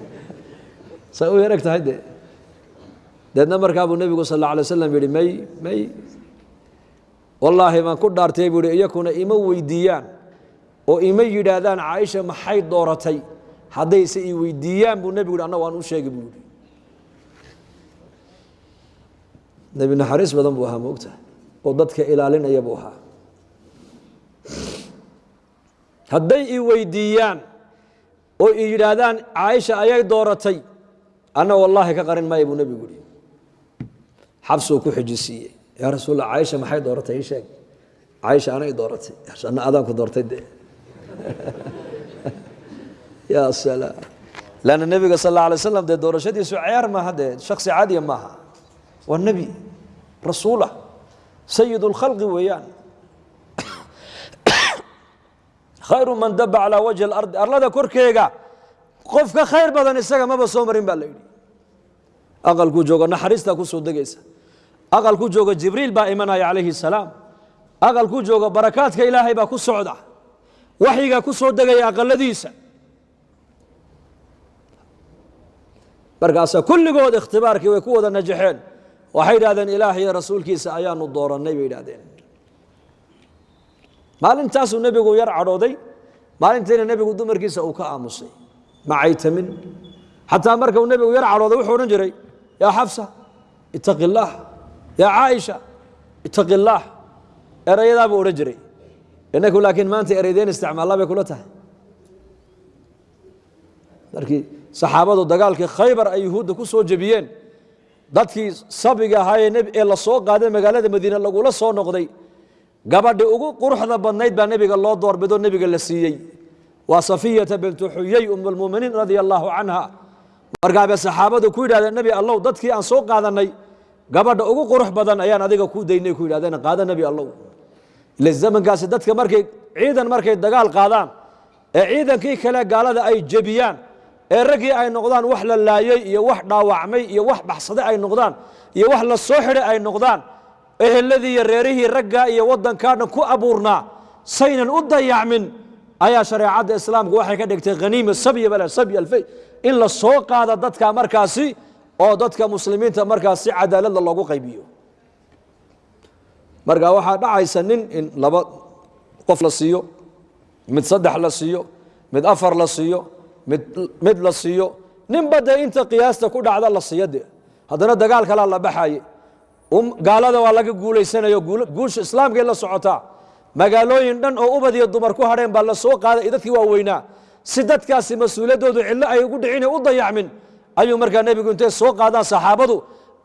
say u yareg tahay de deedna markaa nebigu sal alla waslam yihi may may. Wallaahi baan ku dhaartay buu ihi iyakuna ima weydiiyaan oo ima yidhaahdaan caaisha maxay dooratay? Haddayse i weydiiyaan buu nebigu yhi annagu aan u sheegi buu yihi nebi naxariis badan buu ahaa moogtahay oo dadka ilaalinaya buu ahaa. Hadday i weydiiyaan oo i yidhaahdaan caaisha ayay dooratay. Anna wallaahi ka qarin maaya buu nebigu yihi xabsuu ku xijisiiyey. Yaa rasuulla caaisha maxay dooratay? Ii sheeg. Caaisha anay dooratay anna adaanku doortay de ya salaam. Lanna nebiga sal alla alay slam dee doorashadiisu ceyaar maaha dee? Shaksi caadiya maaha waa nebi rasuulah sayid اlkhalqi weeyaan. Khayru man daba calaa wajhi اlardi arlada korkeega qof khayr badan isaga maba soo marin baa la yidhi. Aqalkuu joogo naxariistaa ku soo degaysa. Aqalku joogo jibriil baa imanaya calayhi salaam. Aqalku joogo barakaadka ilaahay baa ku socda. Waxyigaa ku soo degaya aqaladiisa markaasaa kulligood ikhtibaarkii way ku wada najaxeen waxay yidhahdeen ilaah rasuulkiisa ayaanu doorannay bay yidhahdeen maalintaasuu nebigu yar cadhooday. Maalintiina nebigu dumarkiisa uu ka aamusay. Macaytamin xataa marka nebigu yar cadhooday wuxuu odhan jiray yaa xafsa itaqi yaa caaisha itaqi illaah odhan jiray. Inaku laakiin maanta ereydeen isticmaalla bay kula tahay. Markii saxaabadu dagaalkii khaybar ay yuhuudda ku soo jebiyeen dadkii sabiga ahaayee ee la qaaday magaalada madiine lagula soo noqday. Gabadhi ugu quruxda badnayd baa nebiga loo doorbidoo nebiga la siiyey. Waa safiyata bintu xuyey um lmuminiin radia allaahu canha markaabay saxaabadu ku yidhahdeen nebi allow dadkii aan soo qaadanay gabadha ugu qurux badan ayaan adiga ku daynay ku yidhahdeen qaada nebi allow. Ile zamankaasi dadka markay ciidan markay dagaal qaadaan ee ciidankii kale gaalada ay jebiyaan ee raggii ay noqdaan wax la laayey iyo wax dhaawacmay iyo wax baxsaday ay noqdaan iyo wax la soo xidhay ay noqdaan eheladii iyo reerihii raggaa iyo waddankaa dhan ku abuurnaa saynan u dayacmin ayaa shareecadda islaamku waxay ka dhigtay haniima sabya sabya in la soo qaada dadka markaasi oo dadka muslimiinta markaas cadaaladda loogu qaybiyo. Marka waxaa dhacaysa nin in laba qof la siiyo mid saddex la siiyo mid afar la siiyo mid la siiyo ninba dee inta qiyaasta ku dhacda la siiyo de haddana dagaal kalaa la baxaye gaalada waa laga guulaysanayo guusha islaamkay la socotaa. Magaalooyin dhan oo ubad iyo dumar ku hadheen baa la soo qaaday iyo dadkii waaweynaa. Si dadkaasi mas'uuliyaddoodu cillo ay ugu dhicin u dayacmin ayuu markaa nebigu intay soo qaadaan saxaabadu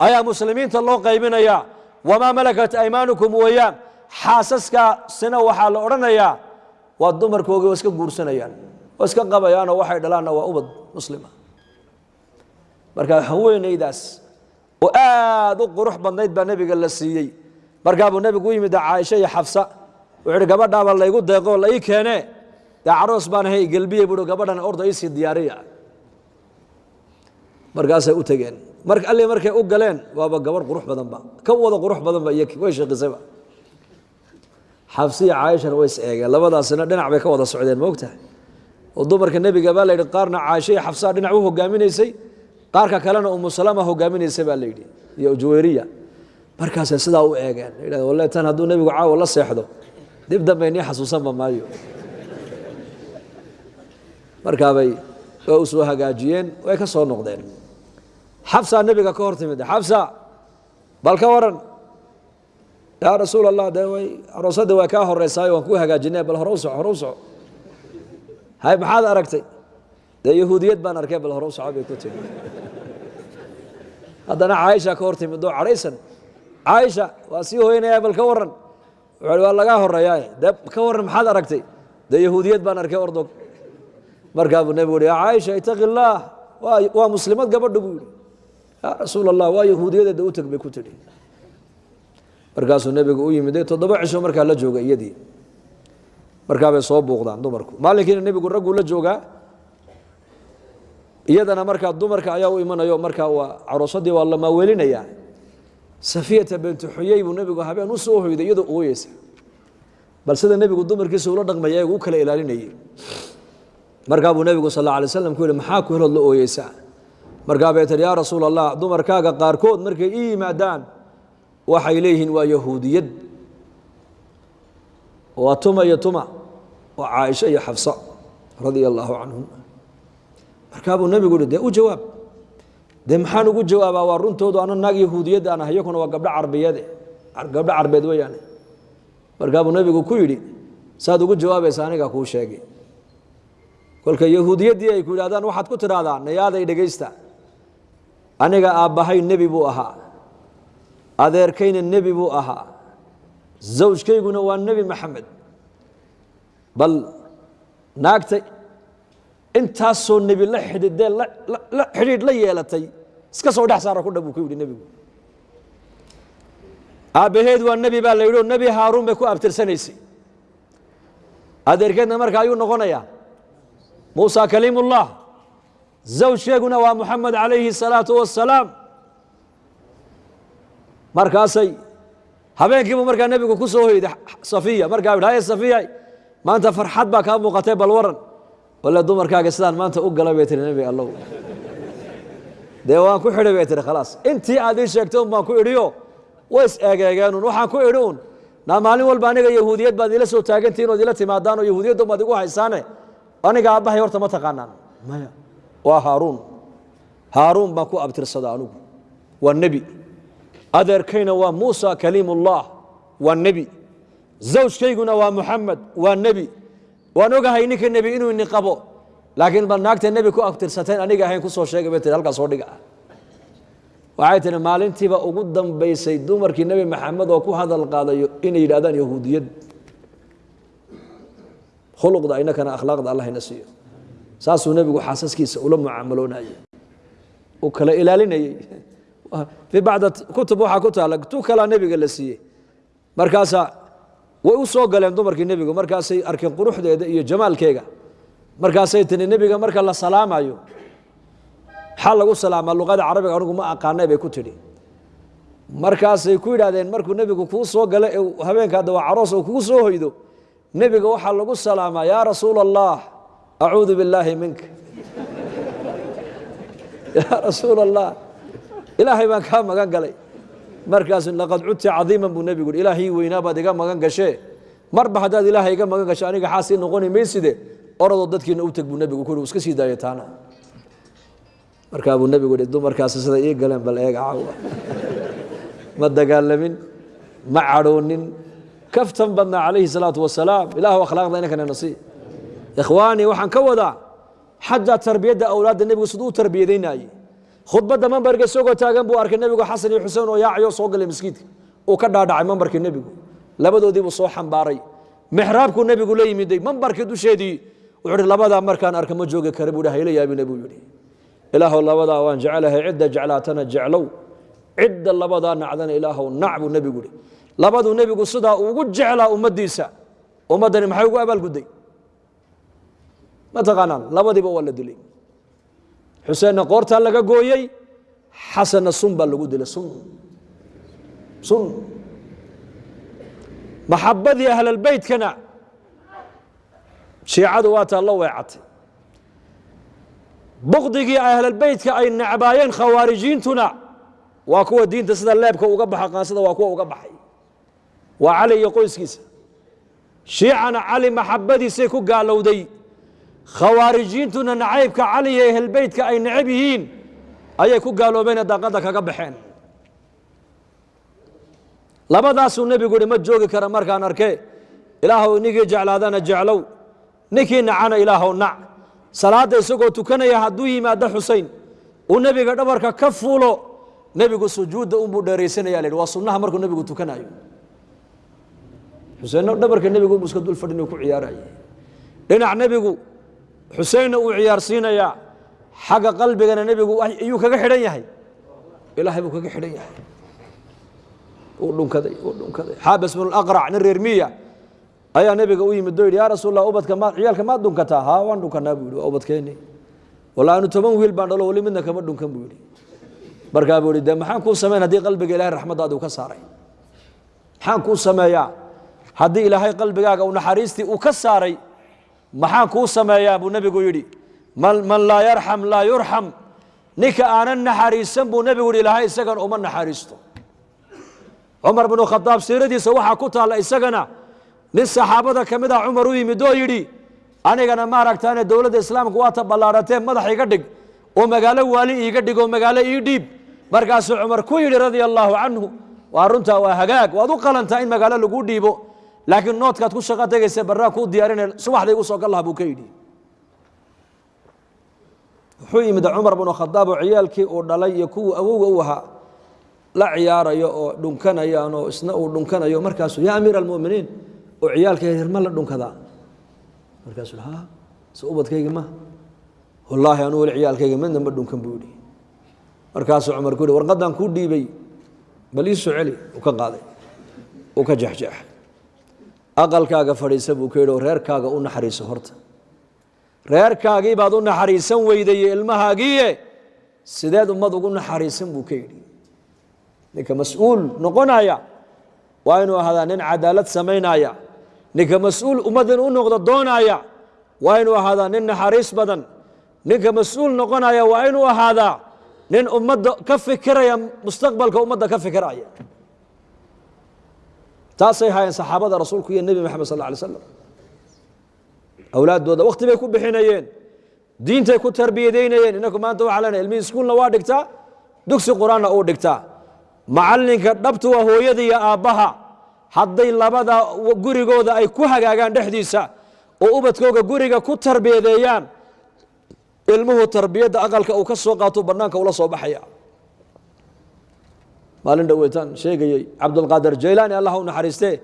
ayaa muslimiinta loo qaybinayaa wamaa malakat aymaanukum weeyaan? Xaasaskaasina waxaa la odhanayaa waa dumarkoogii waa iska guursanayaan waa iska qabayaanoo waxay dhalaanna waa ubad muslima. Marka haweenaydaas oo aad u qurux badnayd baa nebiga la siiyey. Markaa buu nebigu u yimid caaisha iyo xafsa wuxuu ihi gabadhaaba laygu deeqoo la ii keenee. Dee caroos baan ahay gelbiye buui gabadhan orda iisii diyaariya. Markaasay u tegeen. Mar alli markay u galeen waaba gabarh qurux badanba ka wada qurux badanba iyo way sheekisayba xafsiya caaishana way is eegeen. Labadaasina dhinac bay ka wada socdeen moogtahay oo dumarka nebiga baa layidhi qaarna caaisha iyo xafsaa dhinac u hogaaminaysay qaarka kalena umu salama hogaaminaysay baa layidhi iyo juwayriya markaasay sidaa u eegeen. Yidhahd walle tan hadduu nebigu caawa la seexdo dib dambe nii xasuusanba maayo. Markaabay waa u soo hagaajiyeen way ka soo noqdeen. Xabsaa nebiga ka hor timid xabsa bal ka waran. Yaa rasuul allah dee way aroosadda waa kaa horeysaayo waan kuu hagaajinay bal hore u soco hore u soco hay maxaad aragtay? Dee yahuudiyad baan arkay bal hore u soco bay ku tiri haddana caaisha ka hor timid oo cadhaysan caaisha waa sii hoynaya bal ka waran wuxuu waa lagaa horeeyaa dee ka waran maxaad aragtay? Dee yahuudiyad baan arkay ordog. Markaa buu nebigu uhi yaa caaisha itaqi illaah waa muslimad gabadha buu yidhi. Yaa rasuul allah waa yahuudiyadeeda u teg bay ku tidhi. Markaasuu nebigu u yimid toddoba cisho markaa la jooga iyadii markaabay soo buuqdaan dumarku. Maalinkiina nebigu ragguu la joogaa iyadana markaa dumarka ayaa u imanayo markaa waa caroosadii waa la maaweelinayaa safiyata bintu xuyey buu nebigu habeen u hoyday iyadoo ooyeysa bal sida nebigu dumarkiisa ula dhaqmaya u kala ilaalinayay. Markaa buu nebigu sal alla alay slam ku yihi maxaa ku helood la ooyeysaa? Markaa bay yaa rasuul allah dumarkaaga qaarkood markay ii yimaadaan waxay leeyihiin waa yahuudiyad waa tuma iyo tuma waa caaisha iyo xafsa radia allaahu canhum markaa buu nebigu uhi dee u jawaab. Dee maxaan ugu jawaabaa? Waa runtoodu ana naag yahuudiyad aan ah iyakuna waa gabdho carbiyeede gabdho carbeed weeyaane. Markaa buu nebigu ku yidhi saad ugu jawaabaysa aniga kuu sheegay. Kolka yahuudiyaddii ay ku yidhahdaan waxaad ku tidhaahdaa nayaaday dhegaysta. Aniga aabbahay nebi buu ahaa. Adeerkayna nebi buu ahaa zawjkayguna waa nebi maxamed bal naagta intaasoo nebi la xidhiidee la xidhiidh la yeelatay iska soo dhex saara ku dha ku yidhi nebigu aabbaheed waa nebi baa la yidhi oo nebi haaruun bay ku abtirsanaysay adeerkeedna marka ayuu noqonayaa muusa kaliimullah zawjkeeguna waa moxamed calayhi الsalaatu wassalaam markaasay habeenkiibu markaa nebigu ku soo hoyday safiya. Markaa yidhi haye safiya maanta farxad baa kaa muuqatay bal waran wale dumarkaaga sidaan maanta u galay bay tihi nebi allow dee waan ku xidhay bay tihi khalaas intii aad ii sheegtay un baan ku idhiyo way is eegeegeenun waxaan ku idhi un naa maalin walba aniga yahuudiyad baad ila soo taagantihin ood ila timaadaan oo yahuudiyadda baad igu haysaane aniga aabbahay horta ma taqaanaan. Maya. Waa haaruun. Haaruun baan ku abtirsada anugu. Waa nebi adeerkayna waa muusa kaliimullah waa nebi. Zawjkayguna waa muxamed waa nebi. Waan ogahay ninka nebi inuu ini qabo laakiin bal naagta nebi ku abtirsateen aniga ahayn ku soo sheegay bay tihi halkaa soo dhiga. Waxay tihi maalintiiba ugu dambaysay dumarkii nebi maxamed oo ku hadal qaadayo inay yidhahdaan yahuudiyad. Khuluqda inakana akhlaaqda allah siiyo. Saasuu nebigu xaasaskiisa ula mucaamaloonayay. Uu kala ilaalinayey fii bacda kutub ku taala tu kalaa nebiga la siiyey. Markaasaa way u galeen dumarkii nebigu markaasay arkeen quruxdeeda iyo jamaalkeega. Markaasay tiri nebiga marka la salaamayo maxaa lagu salaamaa luqada carabiga anigu ma aqaanay bay ku tidhi. Markaasay ku yidhahdeen markuu nebigu kuu soo galo ee habeenka hadda waa caroos oo kugu soo hoydo nebiga waxaa lagu salaamaa yaa rasuula allah acuudu billaahi minka yaa rasuula allah ilaahay baan kaa magan galay. Markaasu laqad cudti cadiiman buu nebigu yidhi ilaahii weynaa baad iga magan gashee. Marba haddaad ilaahay iga magan gasho aniga xaasii noqoni mayside. Orodoo dadkiina u teg buu nebigu ku iska sii daaya taana. Markaa buu nebigu yihi dumarkaasi sida ii galeen bal eega caawa. Ma dagaalamin ma cadhoonin. Kaftan badnaa calayhi salaatu wasalaam. Ilaahu akhlaaqda inankana nasi ikhwaanii waxaan ka wadaa xataa tarbiyadda awlaadda nebigu siduu u tarbiyadaynaayey khudbadda mambarka isagoo taagan buu arkay nebigu xasan iyo xuseen oo yaacayo soo galay maskiidka uu ka dhaadhacay mambarkii nebigu. Labadoodii buu soo xambaaray. Mixraabkuu nebigu la yimiday. Mambarkii dusheedii wuxuu hi labadaa markaan arka ma joogi kara buu hayla yaabina buu yidhi. Ilaahow labadaa waan jecelahay cidda jeclaatana jeclow. Cidda labadaa nacdana ilaahow nac buu nebigu yihi labaduu nebigu sidaa ugu jeclaa ummaddiisa. Ummaddani maxay ugu abaalgudday? Ma taqaanaan labadiiba waa la dilay xuseenna qoortaa laga gooyey xasanna sun baa lagu dilay sun. Sun. Maxabadii ahlalbeytkana shiicadu waa taa la weecatay. Bukdigii ahlalbeytka ay necbaayeen khawaarijiintuna waa kuwa diinta sida leebka uga baxa qaansada waa kuwa uga baxay. Waa cali iyo qoyskiisa. Shiicana cali maxabadiisay ku gaalowday khawaarijiintuna nacaybka cali iyo ehelbeytka ay necab yihiin ayay ku gaaloobeen daaqadda kaga baxeen. Labadaasuu nebigu yihi ma joogi kara markaan arke ilaahow ninkii jeclaadana jeclow. Ninkii nacana ilaahow nac. Salaadda isagoo tukanaya hadduu yimaado xusein uu nebiga dhabarka ka fuulo. Nebigu sujuudda unbuu dheeraysanaya la yidhi. Waa sunnaha markuu nebigu tukanayo xuseenna dhabarka nebigu unbuu iska dul fadhin ku ciyaaraya dhinac nebigu xuseenna uu ciyaarsiinayaa xagga qalbigana nebigu ayuu kaga xidhan yahay. Ilaahay buu kaga xidhan yahay. Uu dhunkaday uu dhunkaday. Xaabis bnu laqrac nin reer miya ayaa nebiga u yimid oo yidhi yaa rasuul ubadka ma ciyaalka maad dhunkataa? Haa waan dhunkanaa buu yidhi. Waa ubadkeeni walla anu toban wiil baan dhalo wali midna kama dhunkan buu yidhi. Markaa buu yidhi dee maxaan kuu samayn haddii qalbiga ilahay raxmaddaadi uu ka saaray? Maxaan kuu sameeyaa haddii ilaahay qalbigaaga uu naxariistii uu ka saaray maxaan kuu sameeyaa buu nebigu yidhi? Man laa yarxam laa yurxam ninka aanan naxariisan buu nebigu yidhi ilaahay isagana uma naxariisto. Cumar binu khadaab siiradiisa waxaa ku taalla isagana nin saxaabada ka mid ah cumar u yimid oo yidhi anigana maaragtaane dowladda islaamka waata ballaadhatee madax iga dhig oo magaalo waali iiga dhig oo magaalo ii dhiib. Markaasuu cumar ku yidhi radia allaahu canhu waa runtaa waa hagaag waad u qalantaa in magaalo laguu dhiibo laakiin noodkaad ku shaqo tegaysa barraa kuu diyaarinaya subaxda igu soo gallaha buu ka yidhi. Wuxuu yimid cumar binu khadaab oo ciyaalkii uu dhalay iyo kuwuu awowga u ahaa la ciyaarayo oo dhunkanayaan oo isna uu dhunkanayo. Markaasuu yaa amiira almuminiin oo ciyaalka yaryar ma la dhunkadaa. Markaasuu ha se ubadkaygi ma. Wallaahi anuu weli ciyaalkayga midna ma dhunkan buu yidhi. Markaasuu cumar ku yidhi warqaddaan kuu dhiibay bal ii soo uu ka qaaday. Uu ka jexjeexay aqalkaaga fadhiisa buu ka yidhi oo reerkaaga u naxariiso horta. Reerkaagii baad u naxariisan weydaye ilmahaagiiye. Sideed ummad ugu naxariisan buu ka yidhi. Ninka mas'uul noqonaya waa inuu ahaadaa nin cadaalad samaynaya. Ninka mas'uul ummaddan u noqdo doonaya waa inuu ahaadaa nin naxariis badan. Ninka mas'uul noqonaya waa inuu ahaadaa nin ummadda ka fikiraya mustaqbalka ummadda ka fikiraya taasay haayeen saxaabada rasuulku iyo nebi maxamed sal alay slam awlaaddooda wakti bay ku bixinayeen diintay ku tarbiyadaynayeen inaku maanta waxaa leenahay ilmihii iskuulna waa dhigtaa dugsi qur'aanna uu dhigtaa. Macallinka dhabtu waa hooyada iyo aabbaha. Hadday labada gurigooda ay ku hagaagaan dhexdiisa oo ubadkooga guriga ku tarbiyadeeyaan ilmuhu tarbiyadda aqalka uu ka soo qaato bannaanka ula soo baxaya maalin dhoweytaan sheegayey cabdulqaadir jaylaani allah u naxariistee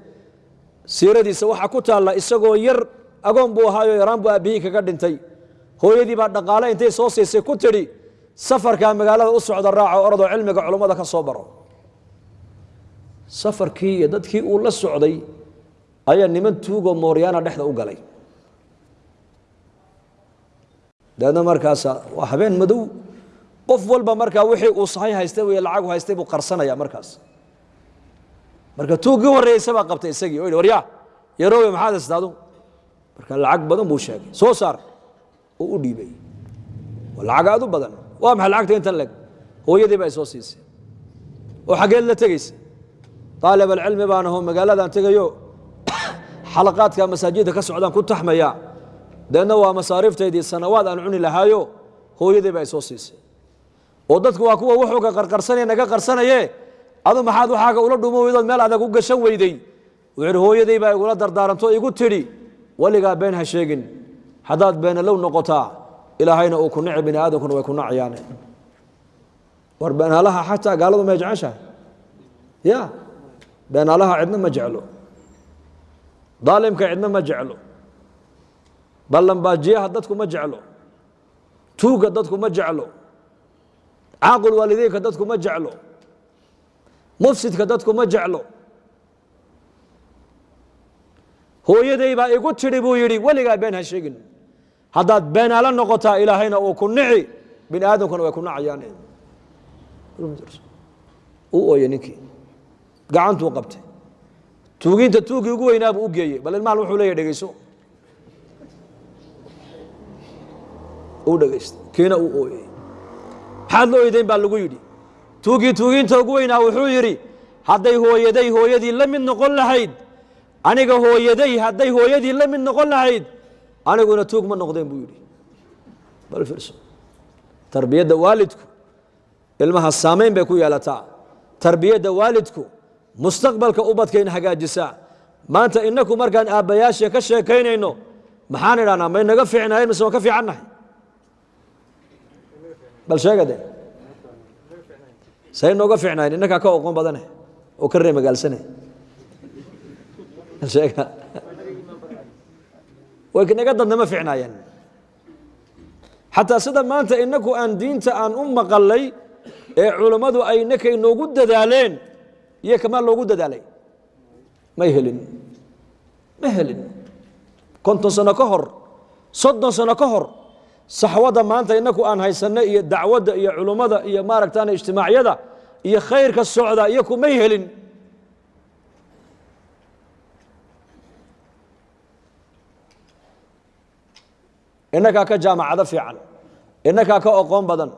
siiradiisa waxaa ku taalla isagoo yar agoon buu ahaayo yaraan buu aabbihii kaga dhintay. Hooyadii baa dhaqaale intay soo siisay ku tidhi safarkaa magaalada u socda raaco orodoo cilmiga culummada ka soo baro. Safarkii iyo dadkii uu la socday ayaa niman tuugoo mooryaana dhexda u galay. Dabeedna markaasa waa habeen madow qof walba markaa wixii uu sahay haystay wey lacagu haystay buu qarsanaya markaas. Marka tuuggii horreeyeysa baa qabtay isagii oo yidhi waryaa yaroowe maxaad haystaa adu marka lacag badan buu sheegay. Soo saar oo u dhiibay. Waa lacag aad u badan. Waa maxay lacagta intan leg? Hooyadii baa isoo siisay. Oo xaggeed la tegaysa aalib alcilmi baan aho magaaladan tegayo. Xalaqaadka masaajidda ka socdaan ku taxmaya. Deedna waa masaariiftaydii sanawaad aan cuni lahaayo. Hooyadii baa isoo siisay oo dadku waa kuwa wuxuuga qarqarsanaya naga qarsanaye adu maxaad waxaaga ula dhumo weydood meel adag u gashan weyday. Wuxuu yidhi hooyadii baa igula dardaaranto igu tidhi weligaa been ha sheegin. Haddaad beenalow noqotaa ilaahayna uu ku nici bini aadamkuna way ku nacayaane war beenaalaha xataa gaaladu may jeceshahay? Ya beenaalaha cidna ma jeclo. Daalimka cidna ma jeclo. Ballanbaajiyaha dadku ma jeclo. Tuugga dadku ma jeclo caaqul waalideynka dadku ma jeclo mufsidka dadku ma jeclo hooyaday baa igu tidhi buu yidhi weligaa been ha sheegin haddaad beenaalo noqotaa ilaahayna uu ku nici bini aadamkuna way ku nacayaan u ooye ninkii gacantuu qabtay tuugiinta tuugii ugu weynaabuu u geeyey bal ilmahan wuxuu leeyahy dhegeyso uu dhegaystay kiina uu ooyey maxaad la oydeyn baa lagu yidhi. Tuugii tuugiinta ugu weynaa wuxuu yidhi hadday hooyaday hooyadii la mid noqon lahayd aniga hooyaday hadday hooyadii la mid noqon lahayd aniguna tuug ma noqdeen buu yidhi. Bal fiirso tarbiyadda waalidku ilmaha saamayn bay ku yeelataa. Tarbiyadda waalidku mustaqbalka ubadkayna hagaajisaa. Maanta inaku markaan aabbayaashii ka sheekaynayno maxaan idhahnaa may naga fiicnaayeen mise waan ka fiicannahay bal sheega de say nooga fiicnaayeen innakaa ka oqon badane oo ka ree magaalsane sheega. Way naga dadnama fiicnaayeen. Xataa sida maanta inaku aan diinta aan u maqalay ee culammadu ay inaka inoogu dadaaleen iyo kamaa loogu dadaalay. May helin. Ma helin. Konton sano ka hor soddon sano ka hor saxwadda maanta inaku aan haysanno iyo dacwadda iyo culummada iyo maaragtaan ijtimaacyada iyo khayrka socda iyo kumay helin. Inakaa ka jaamacado fiican. Inakaa ka oqoon badan.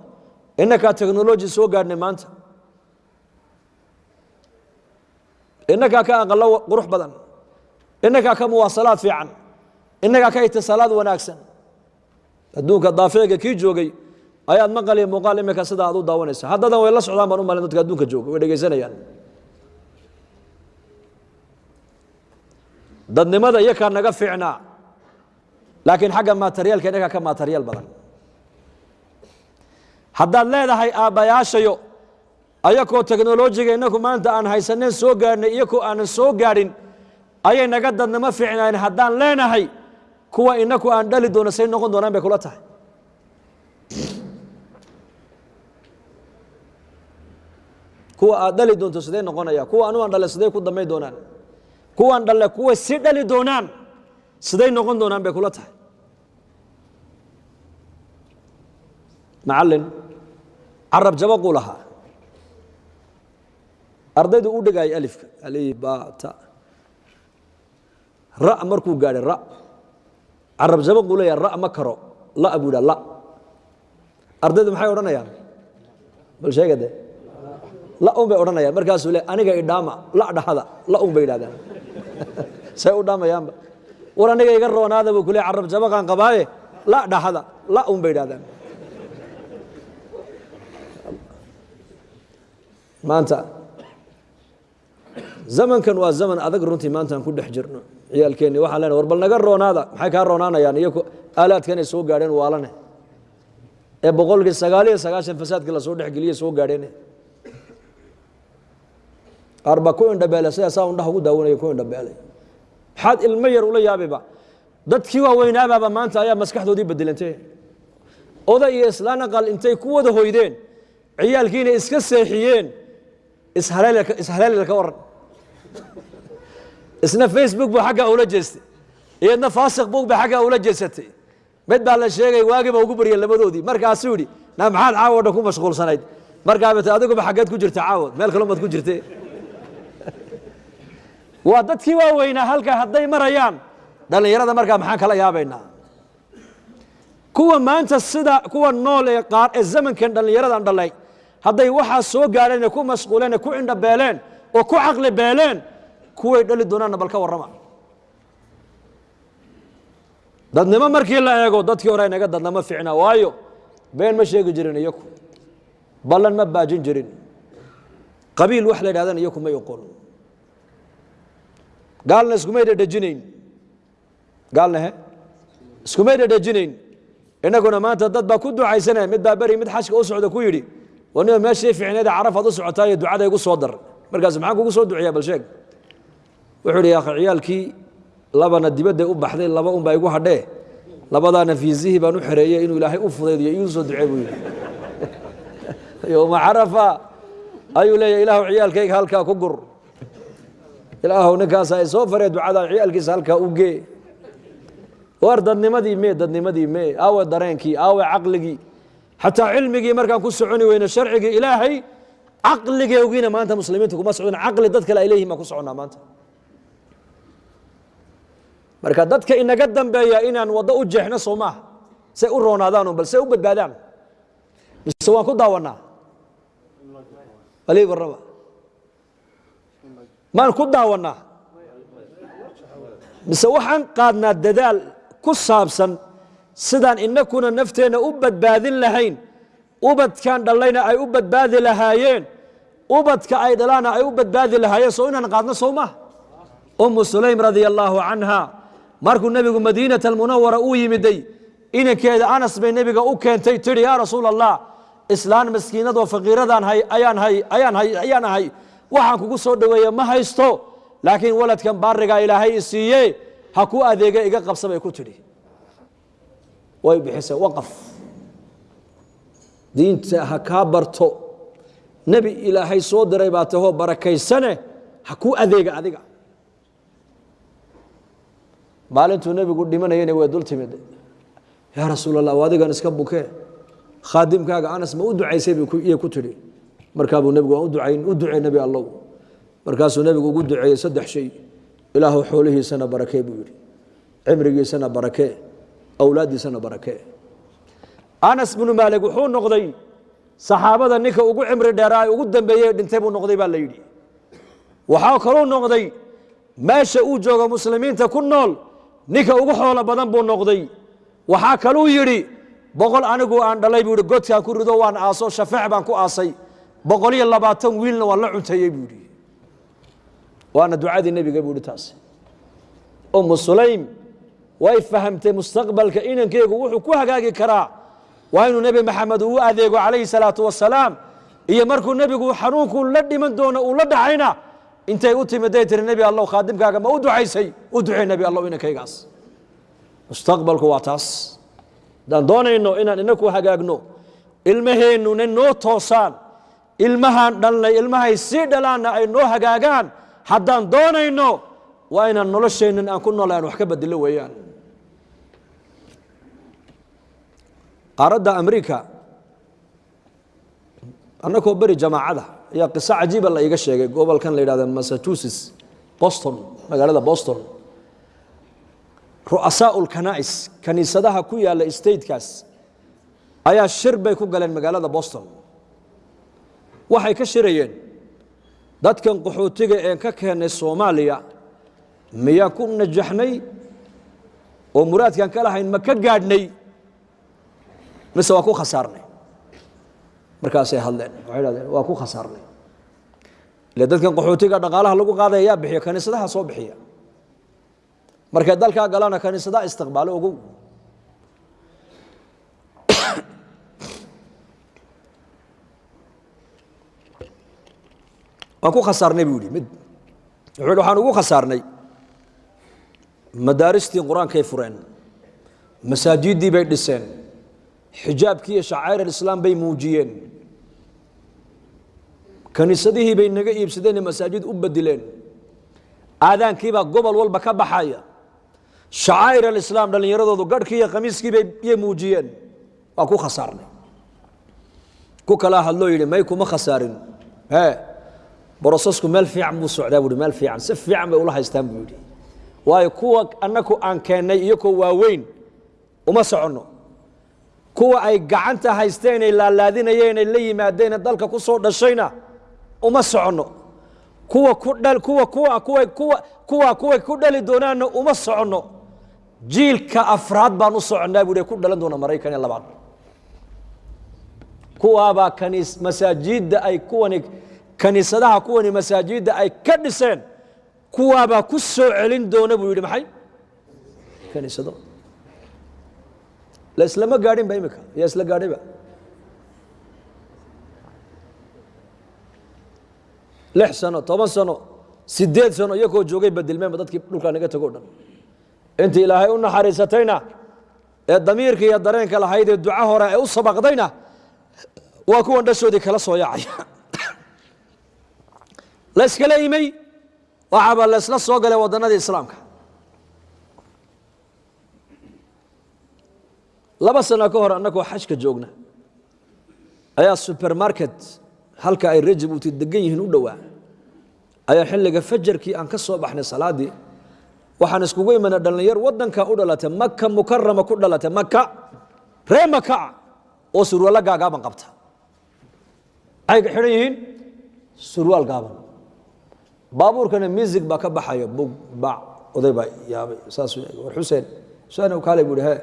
Inakaa technoloji soo gaadhnay maanta. Inakaa ka aqalo qurux badan. Inakaa ka muwaasalaad fiican. Inakaa ka itisaalaad wanaagsan adduunka daafeega kii joogay ayaad maqal iyo muuqaal imika sida aad u daawanaysa haddadan way la socdaan baan u dadka adduunka jooga way dhegaysanayaan dadnimada iyakaa naga fiicnaa laakiin xagga materiyaalka inagaa ka materiyaal badan. Haddaad leedahay aabbayaashayo ayakoo teknolojiga inaku maanta aan haysaneen soo gaadhnay iyakoo aanan soo gaadhin ayay naga dadnimo fiicnaayeen. Haddaan leenahay kuwa inaku aan dhali doono say noqon doonaan bay kula tahay. Kuwa aad dhali doonto sidee noqonaya? Kuwa anu aan dhale siday ku damay doonaan? Kuwaan dhalle kuwa si dhali doonaan siday noqon doonaan bay kula tahay. Macallin carab jabaquu lahaa. Ardaydu u dhegayay alifka alif ba ta ra markuu gaadhay ra carab jabaquu leeyahay ra ma karo la buu yidhaha la. Ardaydu maxay odhanayaan? Bal sheega de la un bay odhanayaan. Markaasuu le aniga idhaama la dhahada la un bay yidhahdaan. Say u dhaamayaanba. War aniga iga roonaada buu kule carab jabaqaan qabaaye? La dhahada la un bay yidhahdaan. Maanta zamankan waa zaman adag runtii maanta aan ku dhex jirno. Ciyaalkeenni waxaan leenahay war bal naga roonaada. Maxay kaa roonaanayaan? Iyo aalaadkanay soo gaadheen waalane ee boqolkii sagaal iyo sagaashan fasaadkii la soo dhexgeliyey soo gaadheen. Qaar baa ku indhabeelay sidaa saa undhaha ugu daawanaya ku indhabeelay. Maxaad ilmo yar ula yaabayba dadkii waaweynaababa maanta ayaa maskaxdoodii bedelantay oday iyo islaan aqal intay ku wada hoydeen ciyaalkiina iska seexiyeen ishaleelel ka waran isna facebook buu xaggaa ula jeestay iyadna faasiq bug ba xaggaa ula jeesatay. Mid baa la sheegay waagiiba ugu baryay labadoodii. Markaasuu yidhi na maxaad caawo dhan ku mashquulsanayd? Markaaba t adiguba xaggeed ku jirta caawo meel kale umaad ku jirte waa dadkii waaweynaa halkaa hadday marayaan dhallinyarada markaa maxaan kala yaabaynaa? Kuwa maanta sida kuwa nool ee qaar ee zamankan dhallinyaradan dhalay hadday waxaa soo gaadheen ee ku mashquuleen ee ku indha beeleen oo ku caqli beeleen kuway dhali doonaanna bal ka warrama. Dadnimo markii la eego dadkii hore inaga dadnamo ficna waayo been ma sheegi jirin iyaku ballan ma baajin jirin. Qabiil wax la yidhahdana iyaku may oqon gaalna iskumay dhedhejinayn gaalna he? Iskumay dhedhejinayn innaguna maanta dad baa ku ducaysanaya mid baa beri mid xajka u socda ku yidhi waniba meeshii ficneeda carafaad u socotaayo ducada igu soo dar markaas maxaan kugu soo duceeyaa? Bal sheeg. Wuxuu idhi yaakhi ciyaalkii labana dibadday u baxday laba un baa igu hadhee labadaana fiisihii baan u xereeyey inuu ilaahay u fudaydiyo iigu soo ducee buu yidhi. Yowma carafa ayuu leeyahy ilaahu ciyaalkayga halkaa ku gur. Ilaahu ninkaasa ay soo faree ducada ciyaalkiisa halkaa u gee. War dadnimadii mee dadnimadii mee? Aawe dareenkii aawe caqligii. Xataa cilmigii markaan ku soconi weyne sharcigii ilaahay caqligeegiina maanta muslimiinta kuma socdon caqli dad kale ay leeyihiin baan ku soconnaa maanta. Marka dadka inaga dambeeya inaan waddo u jeexno soo maaha say u roonaadaan bal say u badbaadaan. Mise waan ku daawanaa balii warraba maan ku daawannaa? Mise waxaan qaadnaa dadaal ku saabsan sidaan inakuna nafteenna u badbaadin lahayn ubadkan dhallayna ay u badbaadi lahaayeen ubadka ay dhalaana ay u badbaadi lahaayeen soo inaan qaadno soo maha ummu sulaym radia allaahu canha markuu nebigu madiinata almunawara uu yimiday inankeeda anas bay nebiga u keentay tidhi yaa rasuul allah islaan maskiinadoo faqiiradaan hay ayaan hay ayaan hay ayaan ahay waxaan kugu soo dhoweeye ma haysto laakiin waladkan baarigaa ilaahay i siiye ha ku adeega iga qabsa bay ku tidhi way bixisay waqaf diinta ha kaa barto. Nebi ilaahay soo diray baa tahoo barakaysane ha ku adeega adiga. Maalintuu nebigu dhimanayana way dul timid. Yaa rasuul allah adigan iska bukee khaadimkaaga anas ma u ducaysay iyay ku tidhi. Markaabuu nebigu waan u ducayn u ducey nebi allow markaasuu nebigu ugu duceeyey saddex shay. Ilaahu xoolihiisana barakee buu yidhi. Cimrigiisana barakee awlaaddiisana barakee anas binu maalik wuxuu noqday saxaabada ninka ugu cimri dheeraa ugu dambeeyey dhintay buu noqday baa la yidhi. Waxaa kaluu noqday meesha uu joogo muslimiinta ku nool ninka ugu xoolo badan buu noqday. Waxaa kaluu yidhi boqol anigu aan dhalay buu yidhi godkaan ku rido waan aaso shafeec baan ku aasay. Boqol iyo labaatan wiilna waan la cunteeyey buu yidhi. Waana ducadii nebiga buu yidhi taas ummu sulaym way fahamtay mustaqbalka inankeygu wuxuu ku hagaagi karaa waa inuu nebi maxamed uu adeego calayhi salaatu wasalaam iyo markuu nebigu xanuunku la dhiman doono uu la dhacayna intay u timiday tiri nebi allow khaadimkaaga ma u ducaysay? U ducey nebi allow inankaygaas mustaqbalku waa taas. Haddaan doonayno inaan inaku hagaagno ilmaheennuna noo toosaan ilmahaan dhalnay ilmahay sii dhalaanna ay noo hagaagaan haddaan doonayno waa inaan nolosheennan aan ku noolay aan wax ka bedelo weeyaan qaaradda amriika annakoo beri jamaacada ayaa qiso cajiiba la iiga sheegay. Gobolkan la yidhahda massachusetts boston magaalada boston. Ru'asaau lkana'is kaniisadaha ku yaalla statekaas ayaa shir bay ku galeen magaalada boston. Waxay ka shirayeen dadkan qaxootiga een ka keennay soomaaliya miyaa ku najaxnay? Oo muraadkaan ka lahayn ma ka gaadhnay mise waa ku khasaarnay. Markaasay hadleen waxay dhahdeen waa ku khasaarnay. Ile dadkan qaxootiga dhaqaalaha lagu qaadaya yaa bixiya kaniisadaha soo bixiya. Markay dalkaa galana kaniisadaha istiqbaalo ogow. Waan ku khasaarnay buu yihi mid wuxuu yidhi waxaan ugu khasaarnay madaaristii qur'aankay fureen masaajiddii bay dhiseen xijaabkii iyo shacair alislaam bay muujiyeen. Kaniisadihii bay naga iibsadeen ee masaajid u bedileen aadaankiibaa gobol walba ka baxaya. Shacaa'ir alislaam dhallinyaradoodu garhkii iyo khamiiskii bay iyay muujiyeen. Waa ku khasaarnay. Ku kalaa hadloo yidhi may kuma khasaarin. Ee brosesku meel fiican buu socdaa buuhi meel fiican si fiican bay ula haystaan buu yidhi. Waayo kuwa annaku aan keennay iyakoo waaweyn uma soconno kuwa ay gacanta haysteen ay laalaadinayeen ay la yimaadeen dalka ku soo dhashayna uma soconno. Kuwa ku dhal kuwa kuwa kuwa kuwa kuwa kuwa ku dhali doonaanna uma soconno. Jiilka afraad baan u soconnaa buuhi ku dhalan doona maraykan iyo labaad. Kuwaabaa kaniis masaajidda ay kuwani kaniisadaha kuwani masaajidda ay ka dhiseen kuwaabaa ku soo celin doona buu yidhi maxay? Kaniisado la islama gaadhin ba imika yaa isla gaadhayba lix sano toban sano sideed sano iyakoo joogay badilmeenba dadkii dhulkaa naga tago o dhan inta ilaahay u naxariisatayna ee damiirka iyo dareenka lahayd ee duca hore ee u sabaqdayna waa kuwan dhashoodii kala soo yaacaya la iskala imay waxaaba la islaamka laba sano ka hor annagoo xajka joogna. Ayaa supermarket halka ay rajab uti degan yihiin u dhowaa. Ayaa xilliga fajarkii aan ka soo baxnay salaaddii waxaan iskugu imana dhallinyar waddanka u dhalatay maka mukarama ku dhalatay maka ree makaa oo surwaalla gaagaaban qabta. Maxay xidhan yihiin? Surwaal gaaban. Baabuurkana music baa ka baxaya bug bac oday baa yaabay saasuu war xuseen. Xuseen kaale buu ihi he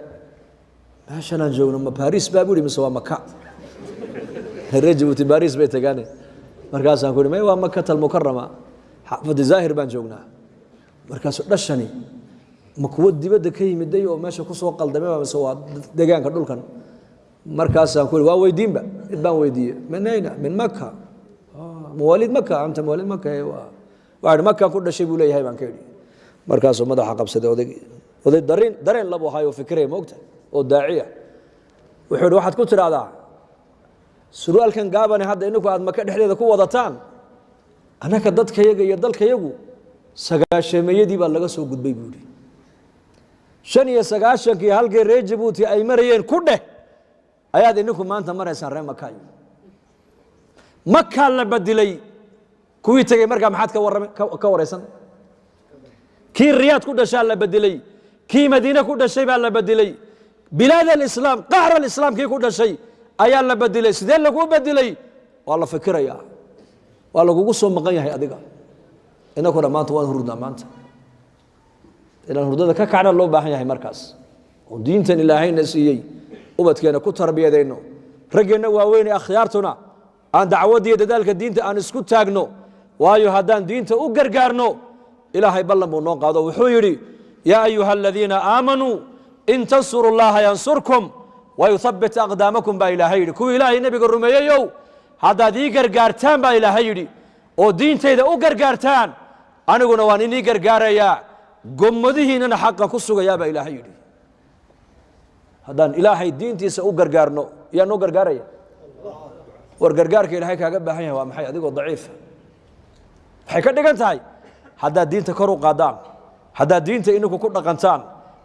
meeshanaan joogno ma baris baa buu ihi mise waa maka reer jabuuti baris bay tagaane markaasaan ku ihi may waa makata almukarama xaafadi zaahir baan joognaa. Markaasuu dhashani ma kuwo dibadda ka yimiday oo meesha ku soo qaldamay mise waa degaanka dhulkan? Markaasaan ku ihi waa weydiinba mid baan weydiiye min ayna? Min maka mawaalid maka anta mawaalid maka waa. Ihi makaan ku dhashay buu leeyahay baan ka idhi markaasuu madaxa qabsaday oday oday dareen dareen labu ahaay oo fikiraya moogta oo daaciya. Wuxuu ihi waxaad ku tidhaahdaa surwaalkan gaabane hadda ininku aad maka dhexdeeda ku wadataan? Annaka dadkayaga iyo dalkayagu sagaashameeyadii baa laga soo gudbay buu ihi shan iyo sagaashankii halkii reer jabuuti ay marayeen ku dheh ayaad ininku maanta maraysaan reer makaay makaa la badilay kuwii tegey markaa maxaad ka waraysan? Kii riyaad ku dhashaa la bedelay kii madiine ku dhashay baa la bedelay bilaad alislaam qaxr alislaam kii ku dhashay ayaa la bedelay sidee laguu bedelay waa la fikiraya waa lagugu soo maqan yahay adiga. Inakuna maanta waan hurdnaa maanta. Inaan hurdada ka kacna loo baahan yahay markaas. Oo diintan ilaahayna siiyey ubadkeena ku tarbiyadayno raggeenna waaweyn ee akhyaartuna aan dacwaddiiyo dadaalka diinta aan isku taagno. Waayo haddaan diinta u gargaarno ilaahay ballan buu noo qaado. Wuxuu yidhi yaa ayuha aladiina aamanuu in tansuru llaha yansurkum wayuthabbit aqdaamakum baa ilaahay yidhi kuwii ilaahay nebiga rumeeyeyow haddaad ii gargaartaan baa ilaahay yidhi oo diintayda u gargaartaan aniguna waan inii gargaarayaa gommadihiinana xaqa ku sugayaa baa ilaahay yidhi haddaan ilaahay diintiisa u gargaarno yaa noo gargaaraya war gargaarka ilaahay kaaga baahan yahay waa maxay adigoo daciifa waxay ka dhigan tahay haddaad diinta kor u qaadaan haddaad diinta ininku ku dhaqantaan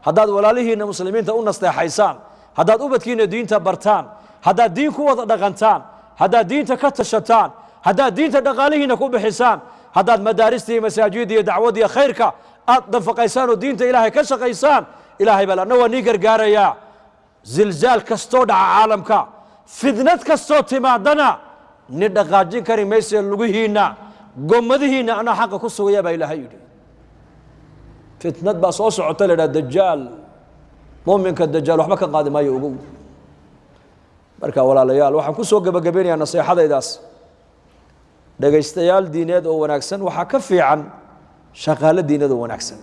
هداد ولاليهن المسلمين تؤنس تحيسان هداد أبتكين الدين تبرتان هداد دين قوة دغنتان هداد دين تكتشتان هداد دين تدغاليهن كوب حسان هداد مدارستي مساجدي دعوتي خيرك أضف قيسان الدين تإلهي كش قيسان إلهي بلا نو نيجر جاريا زلزال كستود عالمك فذنت كستود ما دنا ندغاجين كريم مسيح لغيهنا قمدهنا أنا حق بإلهي fitnad baa soo socota la idhaha dajaal muminka dajaal waxba ka qaadi maayo ogow marka walaalayaal waxaan ku soo gebagabeynayaa naseexadaydaas dhegaystayaal diineed oo wanaagsan waxaa ka fiican shaqaalo diineed oo wanaagsan.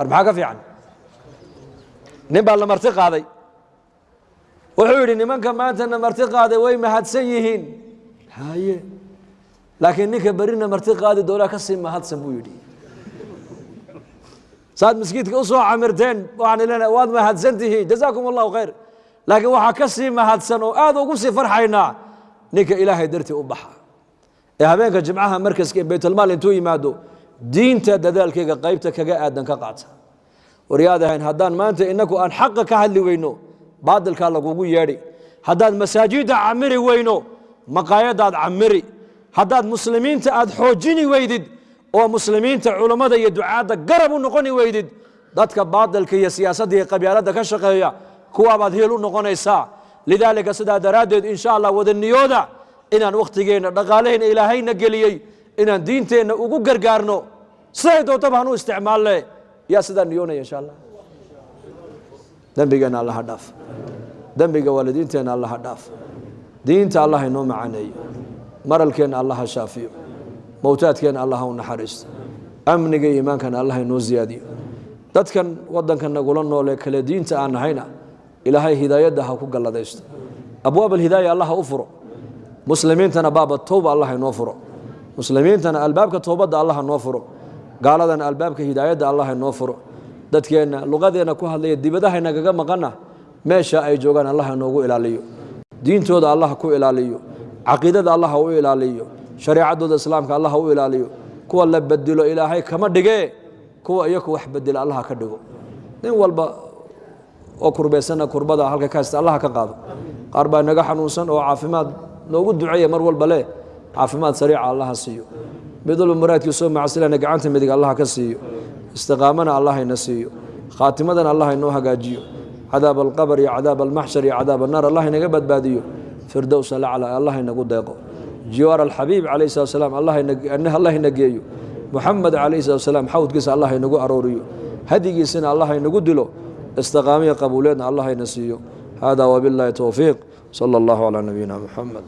Ar maxaa ka fiican? Nin baa la marti qaaday. Wuxuu yidhi nimanka maantana marti qaaday way mahadsan yihiin. Haye laakiin ninka berina marti qaadi doonaa ka sii mahadsan buu yidhi saad maskiidka u soo camirteen waxaan leenahay waad mahadsan tihiin jazaakum allahu khayr. Laakiin waxaa ka sii mahadsan oo aad ugu sii farxaynaa ninka ilaahay dartii u baxa. Ee habeenka jimcaha markaska ee baytulmaal intuu yimaado diinta dadaalkayga qaybta kaga aadan ka qaata. Waryaadahayn haddaan maanta inaku aan xaqa ka hadli weyno baadilkaa lagugu yeedhi. Haddaan masaajidda camiri weyno maqaayadaad camiri haddaad muslimiinta aad xoojini weydid oo muslimiinta culummada iyo ducaadda garab u noqoni weydid dadka baadilka iyo siyaasadda iyo qabyaaladda ka shaqeeya kuwaabaad heel u noqonaysaa. Lidaalika sidaa daraaddeed insha allah wadaniyooda inaan wakhtigeenna dhaqaalaheenna ilaahayna geliyey inaan diinteenna ugu gargaarno siday doontaba hanu isticmaalle. Yaa sidaa niyoonaya insha allah. Dembigeenna allaha dhaaf. Dembiga waalidiinteenna allaha dhaaf. Diinta allah inoo macaneeyo. Maralkeenna allaha shaafiyo mowtaadkeenna allaha u naxariisto amniga iyo iimaankana allah inoo ziyaadiyo. Dadkan wadanka nagula noolee kale diinta aan nahayna ilaahay hidaayadda ha ku galladaysto. Abwaab alhidaaya allah u furo. Muslimiintana baaba towba allah inoo furo. Muslimiintana albaabka towbadda allah noo furo. Gaaladana albaabka hidaayadda allah inoo furo. Dadkeenna luqadeenna ku hadlaya dibadaha nagaga maqana meesha ay joogaan allah inoogu ilaaliyo. Diintooda allah ku ilaaliyo. Caqiidada allah u ilaaliyo shareecadooda islaamka allah u ilaaliyo. Kuwa la bedelo ilaahay kama dhigee kuwa iyaku wax bedela allah ka dhigo. Nin walba oo kurbaysana kurbada halka ka haysta allah ka qaado. Qaar baa naga xanuunsan oo caafimaad noogu duceeya mar walba leh. Caafimaad sariica allaha siiyo. Mid walba muraadkiisoo macsilana gacanta midig allah ka siiyo. Istiqaamana allah ina siiyo. Khaatimadana allah inoo hagaajiyo. Cadaab alqabr iyo cadaab almaxshar iyo cadaab annaar allah inaga badbaadiyo. Firdowsa lacla allah inagu deeqo jiwaar alxabiib calayh salat salaam allah ina geeyo muxamed calayh salat salaam xawdkiisa allah inagu arooriyo hadigiisina allah inagu dilo istiqaamiya qabuuleedna allah ina siiyo hada wabiاllahi towfiiq salى اllahu calى nabiyina muxamed